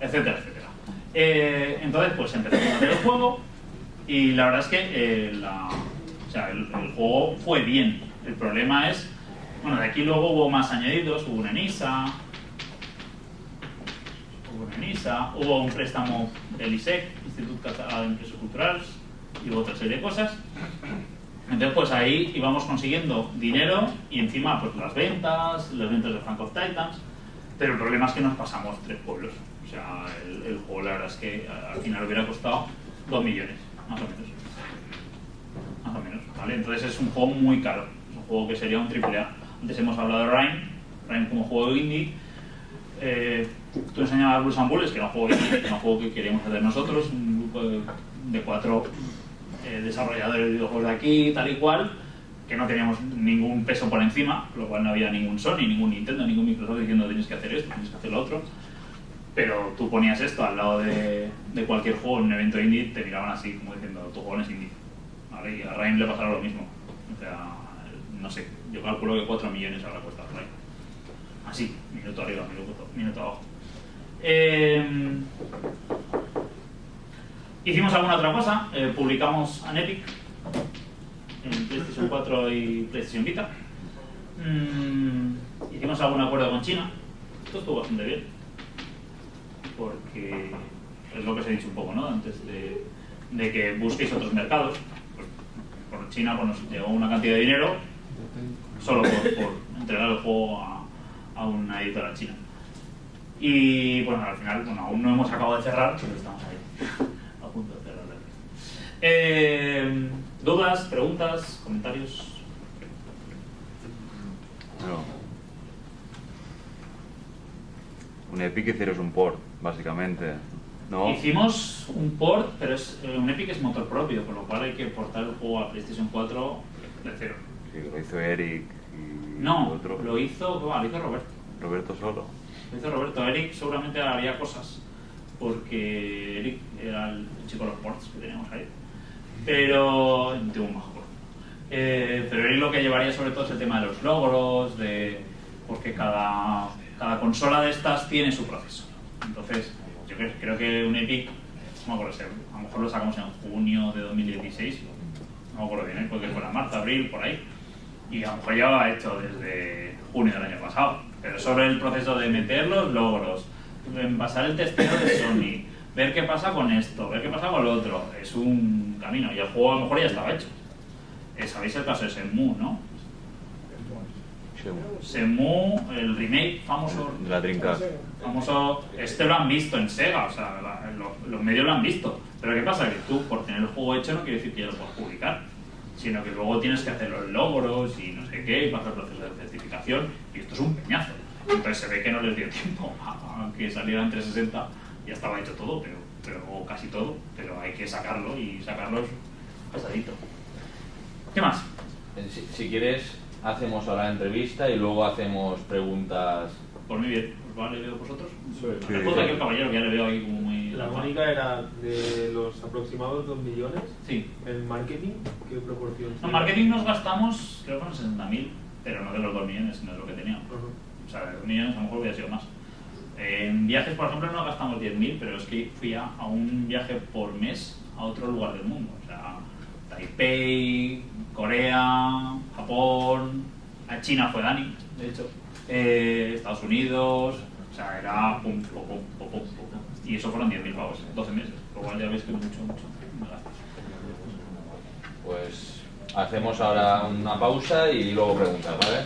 etcétera, etcétera. Eh, entonces, pues empezamos a hacer el juego y la verdad es que el juego fue bien. El problema es, bueno, de aquí luego hubo más añadidos, hubo una NISA, hubo una NISA, hubo un préstamo del ISEC, Instituto Català d'Empreses Culturals, y hubo otra serie de cosas. Entonces, pues ahí íbamos consiguiendo dinero y encima, pues las ventas, las ventas de Frank of Titans, pero el problema es que nos pasamos tres pueblos. O sea, el, el juego, la verdad es que al final hubiera costado dos millones, más o menos. Más o menos, ¿vale? Entonces es un juego muy caro. Es un juego que sería un triple A. Antes hemos hablado de Rhyme, Rhyme como juego indie. Eh, tú enseñabas Blues and Bullets, que era un juego indie, que era un juego que queríamos hacer nosotros, un grupo de, de cuatro eh, desarrolladores de videojuegos de aquí, tal y cual, que no teníamos ningún peso por encima, lo cual no había ningún Sony, ningún Nintendo, ningún Microsoft diciendo tienes que hacer esto, tienes que hacer lo otro. Pero tú ponías esto al lado de, cualquier juego en un evento indie, te miraban así, como diciendo, tu juego es indie. Y a Rhyme le pasará lo mismo. O sea, no sé, yo calculo que 4 millones habrá costado Rhyme. Así, minuto arriba, minuto, minuto abajo. Eh, hicimos alguna otra cosa, eh, publicamos en Epic, en PlayStation 4 y PlayStation Vita. Mm, hicimos algún acuerdo con China. Esto estuvo bastante bien. Porque es lo que os he dicho un poco, ¿no? Antes de, de que busquéis otros mercados. Pues, por China pues, nos llegó una cantidad de dinero solo por, por entregar el juego a, a una editora china. Y bueno, al final, bueno, aún no hemos acabado de cerrar, pero estamos ahí, a punto de cerrar. Eh, ¿Dudas, preguntas, comentarios? No. Un Epic hicieron un port, básicamente. ¿No? Hicimos un port, pero es, eh, un Epic es motor propio, con lo cual hay que portar el juego a PlayStation 4 de cero. Sí, lo hizo Eric No, otro. lo hizo, bueno, lo hizo Roberto. Roberto solo. Lo hizo Roberto. Eric seguramente haría cosas, porque Eric era el chico de los ports que teníamos ahí. Pero, un muy majo. Eh, pero Eric lo que llevaría sobre todo es el tema de los logros, de porque cada, cada consola de estas tiene su proceso. Entonces, yo creo, creo que un Epic, no me acuerdo, si a lo mejor lo sacamos en junio de 2016, no me acuerdo bien, ¿eh? porque fue en marzo, abril, por ahí. Y a lo mejor ya lo ha hecho desde junio del año pasado. Pero sobre el proceso de meter los logros, pasar el testeo de Sony, ver qué pasa con esto, ver qué pasa con lo otro, es un camino. Y el juego a lo mejor ya estaba hecho. Eh, Sabéis el caso de Shenmue, ¿no? Shenmue, el remake famoso la trinca. famoso, este lo han visto en Sega, o sea, la- lo- los medios lo han visto. Pero ¿qué pasa? Que tú, por tener el juego hecho, no quiere decir que ya lo puedas publicar, sino que luego tienes que hacer los logros y no sé qué, y pasar el proceso de certificación, y esto es un peñazo. Entonces se ve que no les dio tiempo a, que saliera en 360, ya estaba hecho todo, pero, pero o casi todo, pero hay que sacarlo y sacarlo es pesadito. ¿Qué más? Eh, Si, si quieres, hacemos ahora la entrevista y luego hacemos preguntas. Por mí bien, ¿os vale veo vosotros? Sí. Puedo aquí el caballero que ya le veo ahí como muy... La única era de los aproximados 2 millones. Sí. En marketing, ¿qué proporción? En marketing nos gastamos, creo que unos 60.000, pero no de los 2 millones, sino de lo que teníamos. Ajá. O sea, de 2 millones a lo mejor hubiera sido más. En viajes, por ejemplo, no gastamos 10.000, pero es que fui a, a un viaje por mes a otro lugar del mundo. O sea, Taipei, Corea, Japón, a China fue Dani, de hecho, eh, Estados Unidos, o sea, era pum, pum, pum, pum, pum, pum. Y eso fueron 10.000 pavos, 12 meses. Lo cual ya veis que mucho, mucho. Pues hacemos ahora una pausa y luego preguntas, ¿vale?